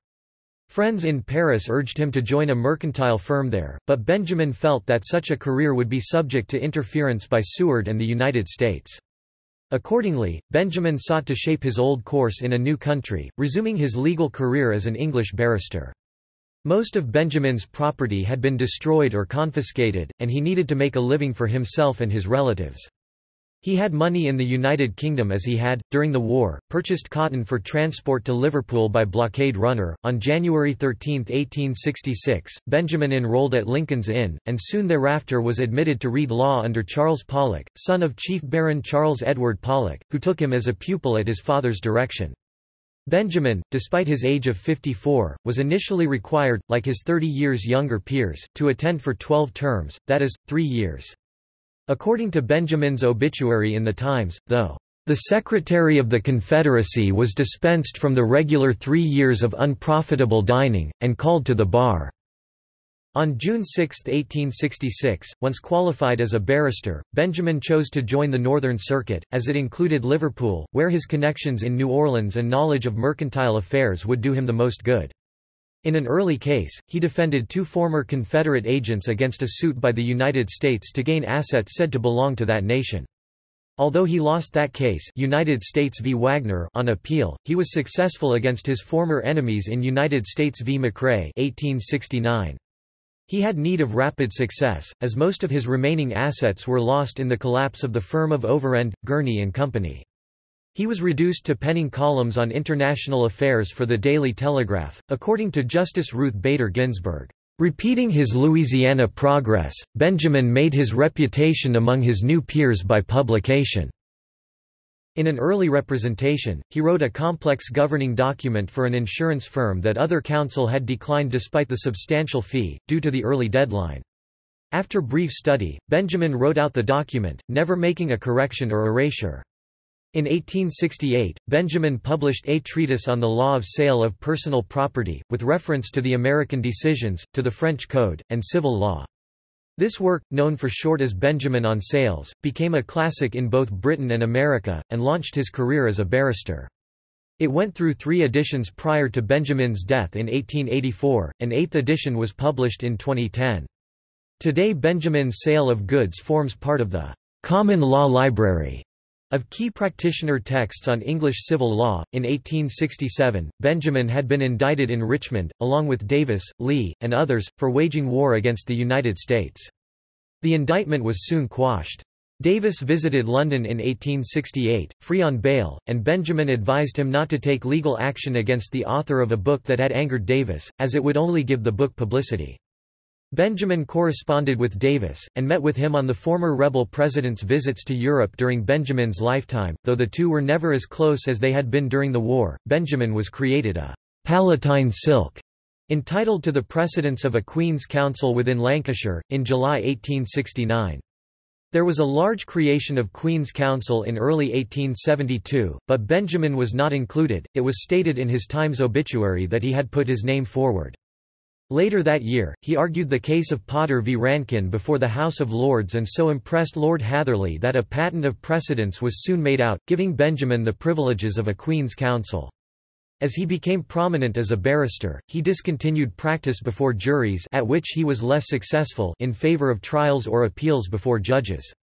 Friends in Paris urged him to join a mercantile firm there, but Benjamin felt that such a career would be subject to interference by Seward and the United States. Accordingly, Benjamin sought to shape his old course in a new country, resuming his legal career as an English barrister. Most of Benjamin's property had been destroyed or confiscated, and he needed to make a living for himself and his relatives. He had money in the United Kingdom as he had, during the war, purchased cotton for transport to Liverpool by blockade runner. On January 13, 1866, Benjamin enrolled at Lincoln's Inn, and soon thereafter was admitted to read law under Charles Pollock, son of Chief Baron Charles Edward Pollock, who took him as a pupil at his father's direction. Benjamin, despite his age of 54, was initially required, like his 30 years younger peers, to attend for 12 terms, that is, three years. According to Benjamin's obituary in The Times, though, "...the Secretary of the Confederacy was dispensed from the regular three years of unprofitable dining, and called to the bar." On June 6, 1866, once qualified as a barrister, Benjamin chose to join the Northern Circuit, as it included Liverpool, where his connections in New Orleans and knowledge of mercantile affairs would do him the most good. In an early case, he defended two former Confederate agents against a suit by the United States to gain assets said to belong to that nation. Although he lost that case United States v. Wagner on appeal, he was successful against his former enemies in United States v. McRae 1869. He had need of rapid success, as most of his remaining assets were lost in the collapse of the firm of Overend, Gurney and Company. He was reduced to penning columns on international affairs for the Daily Telegraph, according to Justice Ruth Bader Ginsburg. Repeating his Louisiana progress, Benjamin made his reputation among his new peers by publication. In an early representation, he wrote a complex governing document for an insurance firm that other counsel had declined despite the substantial fee, due to the early deadline. After brief study, Benjamin wrote out the document, never making a correction or erasure. In 1868, Benjamin published a treatise on the law of sale of personal property, with reference to the American decisions, to the French Code, and civil law. This work, known for short as Benjamin on Sales, became a classic in both Britain and America, and launched his career as a barrister. It went through three editions prior to Benjamin's death in 1884, an eighth edition was published in 2010. Today Benjamin's sale of goods forms part of the Common Law Library of key practitioner texts on English civil law, in 1867, Benjamin had been indicted in Richmond, along with Davis, Lee, and others, for waging war against the United States. The indictment was soon quashed. Davis visited London in 1868, free on bail, and Benjamin advised him not to take legal action against the author of a book that had angered Davis, as it would only give the book publicity. Benjamin corresponded with Davis, and met with him on the former rebel president's visits to Europe during Benjamin's lifetime. Though the two were never as close as they had been during the war, Benjamin was created a Palatine silk, entitled to the precedence of a Queen's Counsel within Lancashire, in July 1869. There was a large creation of Queen's Counsel in early 1872, but Benjamin was not included. It was stated in his Times obituary that he had put his name forward. Later that year, he argued the case of Potter v Rankin before the House of Lords and so impressed Lord Hatherley that a patent of precedence was soon made out, giving Benjamin the privileges of a Queen's Counsel. As he became prominent as a barrister, he discontinued practice before juries at which he was less successful in favour of trials or appeals before judges.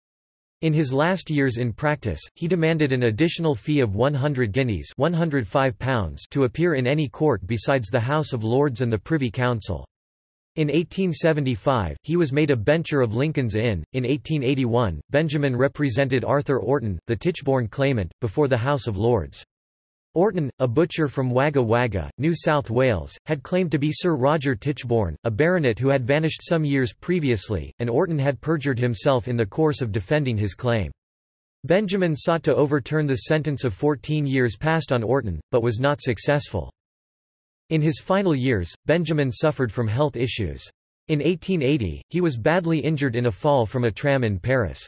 In his last years in practice, he demanded an additional fee of 100 guineas £105 to appear in any court besides the House of Lords and the Privy Council. In 1875, he was made a bencher of Lincoln's Inn. In 1881, Benjamin represented Arthur Orton, the Tichborne claimant, before the House of Lords. Orton, a butcher from Wagga Wagga, New South Wales, had claimed to be Sir Roger Tichborne, a baronet who had vanished some years previously, and Orton had perjured himself in the course of defending his claim. Benjamin sought to overturn the sentence of 14 years passed on Orton, but was not successful. In his final years, Benjamin suffered from health issues. In 1880, he was badly injured in a fall from a tram in Paris.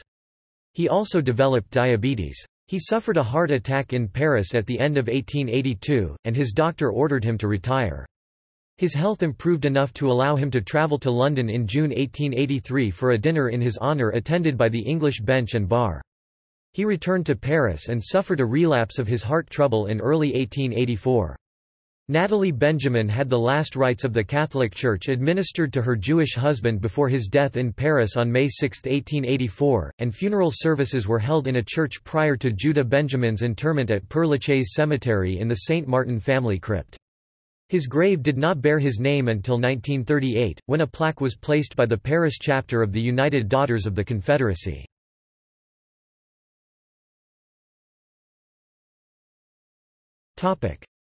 He also developed diabetes. He suffered a heart attack in Paris at the end of 1882, and his doctor ordered him to retire. His health improved enough to allow him to travel to London in June 1883 for a dinner in his honour attended by the English bench and bar. He returned to Paris and suffered a relapse of his heart trouble in early 1884. Natalie Benjamin had the last rites of the Catholic Church administered to her Jewish husband before his death in Paris on May 6, 1884, and funeral services were held in a church prior to Judah Benjamin's interment at Père Lachaise Cemetery in the St. Martin family crypt. His grave did not bear his name until 1938, when a plaque was placed by the Paris chapter of the United Daughters of the Confederacy.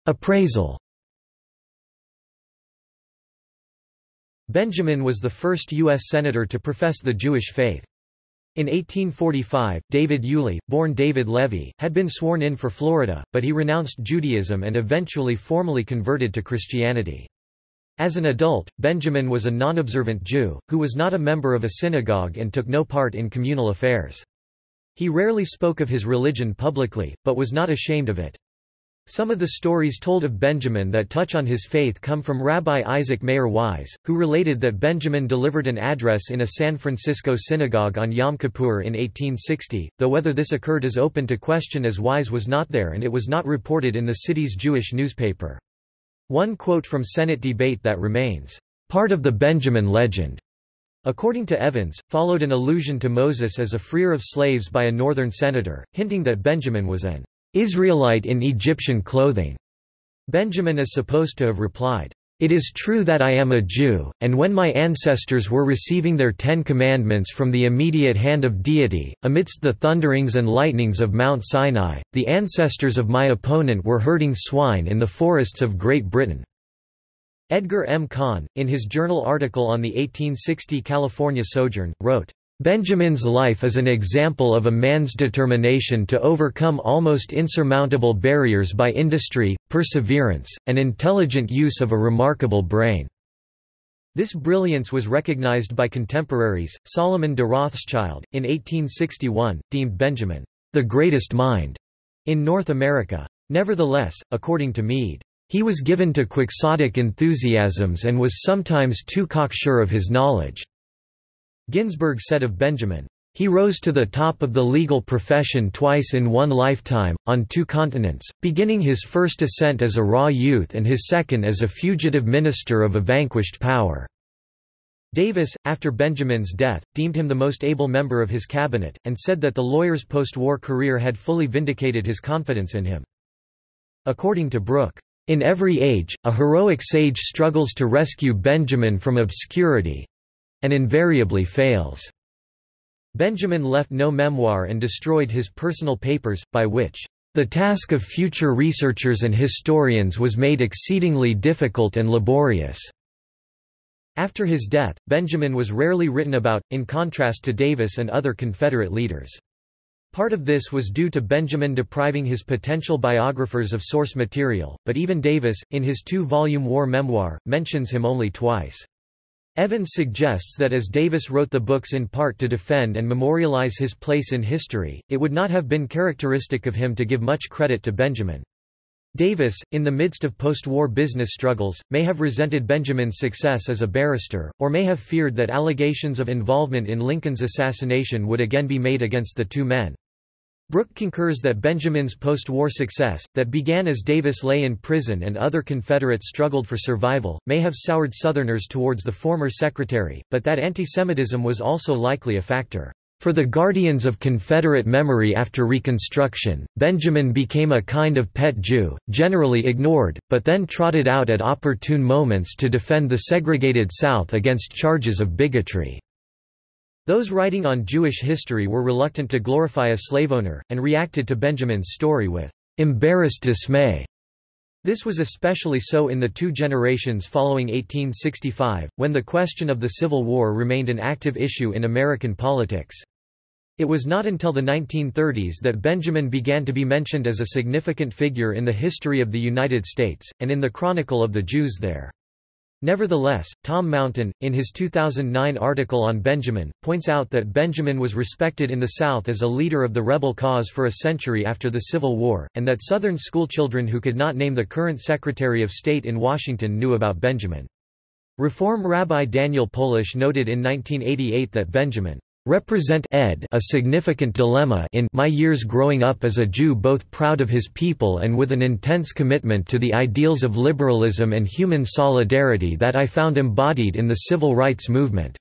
Appraisal Benjamin was the first U.S. Senator to profess the Jewish faith. In 1845, David Yulee, born David Levy, had been sworn in for Florida, but he renounced Judaism and eventually formally converted to Christianity. As an adult, Benjamin was a non-observant Jew, who was not a member of a synagogue and took no part in communal affairs. He rarely spoke of his religion publicly, but was not ashamed of it. Some of the stories told of Benjamin that touch on his faith come from Rabbi Isaac Mayer Wise, who related that Benjamin delivered an address in a San Francisco synagogue on Yom Kippur in 1860, though whether this occurred is open to question as Wise was not there and it was not reported in the city's Jewish newspaper. One quote from Senate debate that remains, "...part of the Benjamin legend." According to Evans, followed an allusion to Moses as a freer of slaves by a northern senator, hinting that Benjamin was an Israelite in Egyptian clothing. Benjamin is supposed to have replied, It is true that I am a Jew, and when my ancestors were receiving their Ten Commandments from the immediate hand of deity, amidst the thunderings and lightnings of Mount Sinai, the ancestors of my opponent were herding swine in the forests of Great Britain. Edgar M. Kahn, in his journal article on the 1860 California sojourn, wrote, Benjamin's life is an example of a man's determination to overcome almost insurmountable barriers by industry, perseverance, and intelligent use of a remarkable brain. This brilliance was recognized by contemporaries. Solomon de Rothschild, in 1861, deemed Benjamin the greatest mind in North America. Nevertheless, according to Meade, he was given to quixotic enthusiasms and was sometimes too cocksure of his knowledge. Ginsburg said of Benjamin, he rose to the top of the legal profession twice in one lifetime, on two continents, beginning his first ascent as a raw youth and his second as a fugitive minister of a vanquished power. Davis, after Benjamin's death, deemed him the most able member of his cabinet, and said that the lawyer's post-war career had fully vindicated his confidence in him. According to Brooke, in every age, a heroic sage struggles to rescue Benjamin from obscurity, and invariably fails. Benjamin left no memoir and destroyed his personal papers, by which the task of future researchers and historians was made exceedingly difficult and laborious. After his death, Benjamin was rarely written about, in contrast to Davis and other Confederate leaders. Part of this was due to Benjamin depriving his potential biographers of source material, but even Davis, in his two-volume war memoir, mentions him only twice. Evans suggests that as Davis wrote the books in part to defend and memorialize his place in history, it would not have been characteristic of him to give much credit to Benjamin. Davis, in the midst of post-war business struggles, may have resented Benjamin's success as a barrister, or may have feared that allegations of involvement in Lincoln's assassination would again be made against the two men. Brooke concurs that Benjamin's post-war success, that began as Davis lay in prison and other Confederates struggled for survival, may have soured Southerners towards the former secretary, but that antisemitism was also likely a factor. For the guardians of Confederate memory after Reconstruction, Benjamin became a kind of pet Jew, generally ignored, but then trotted out at opportune moments to defend the segregated South against charges of bigotry. Those writing on Jewish history were reluctant to glorify a slave owner, and reacted to Benjamin's story with embarrassed dismay. This was especially so in the two generations following 1865, when the question of the Civil War remained an active issue in American politics. It was not until the 1930s that Benjamin began to be mentioned as a significant figure in the history of the United States, and in the Chronicle of the Jews there. Nevertheless, Tom Mountain, in his 2009 article on Benjamin, points out that Benjamin was respected in the South as a leader of the rebel cause for a century after the Civil War, and that Southern schoolchildren who could not name the current Secretary of State in Washington knew about Benjamin. Reform Rabbi Daniel Polish noted in 1988 that Benjamin represent ed a significant dilemma in my years growing up as a Jew both proud of his people and with an intense commitment to the ideals of liberalism and human solidarity that I found embodied in the civil rights movement."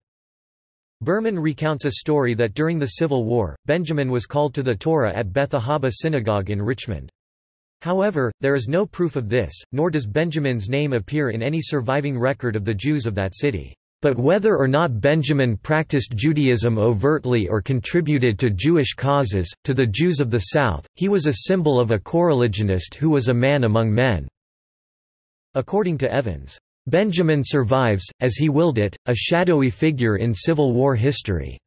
Berman recounts a story that during the Civil War, Benjamin was called to the Torah at Beth Ahaba Synagogue in Richmond. However, there is no proof of this, nor does Benjamin's name appear in any surviving record of the Jews of that city. But whether or not Benjamin practiced Judaism overtly or contributed to Jewish causes, to the Jews of the South, he was a symbol of a coreligionist who was a man among men. According to Evans, Benjamin survives, as he willed it, a shadowy figure in Civil War history.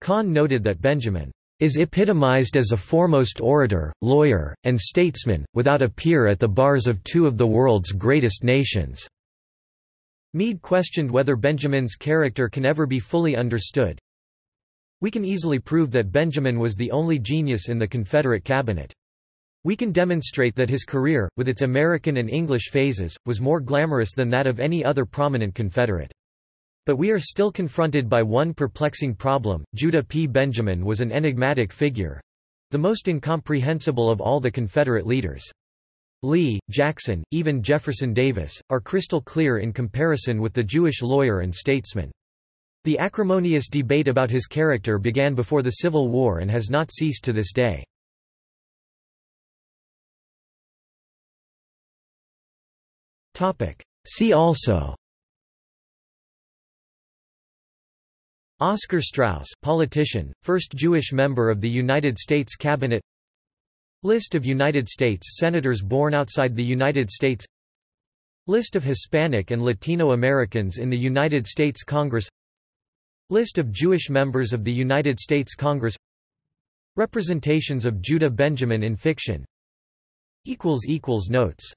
Kahn noted that Benjamin is epitomized as a foremost orator, lawyer, and statesman, without a peer at the bars of two of the world's greatest nations. Meade questioned whether Benjamin's character can ever be fully understood. We can easily prove that Benjamin was the only genius in the Confederate cabinet. We can demonstrate that his career, with its American and English phases, was more glamorous than that of any other prominent Confederate. But we are still confronted by one perplexing problem. Judah P. Benjamin was an enigmatic figure the most incomprehensible of all the Confederate leaders. Lee, Jackson, even Jefferson Davis, are crystal clear in comparison with the Jewish lawyer and statesman. The acrimonious debate about his character began before the Civil War and has not ceased to this day. See also Oscar Straus politician, first Jewish member of the United States Cabinet List of United States Senators born outside the United States. List of Hispanic and Latino Americans in the United States Congress. List of Jewish members of the United States Congress. Representations of Judah Benjamin in fiction. Notes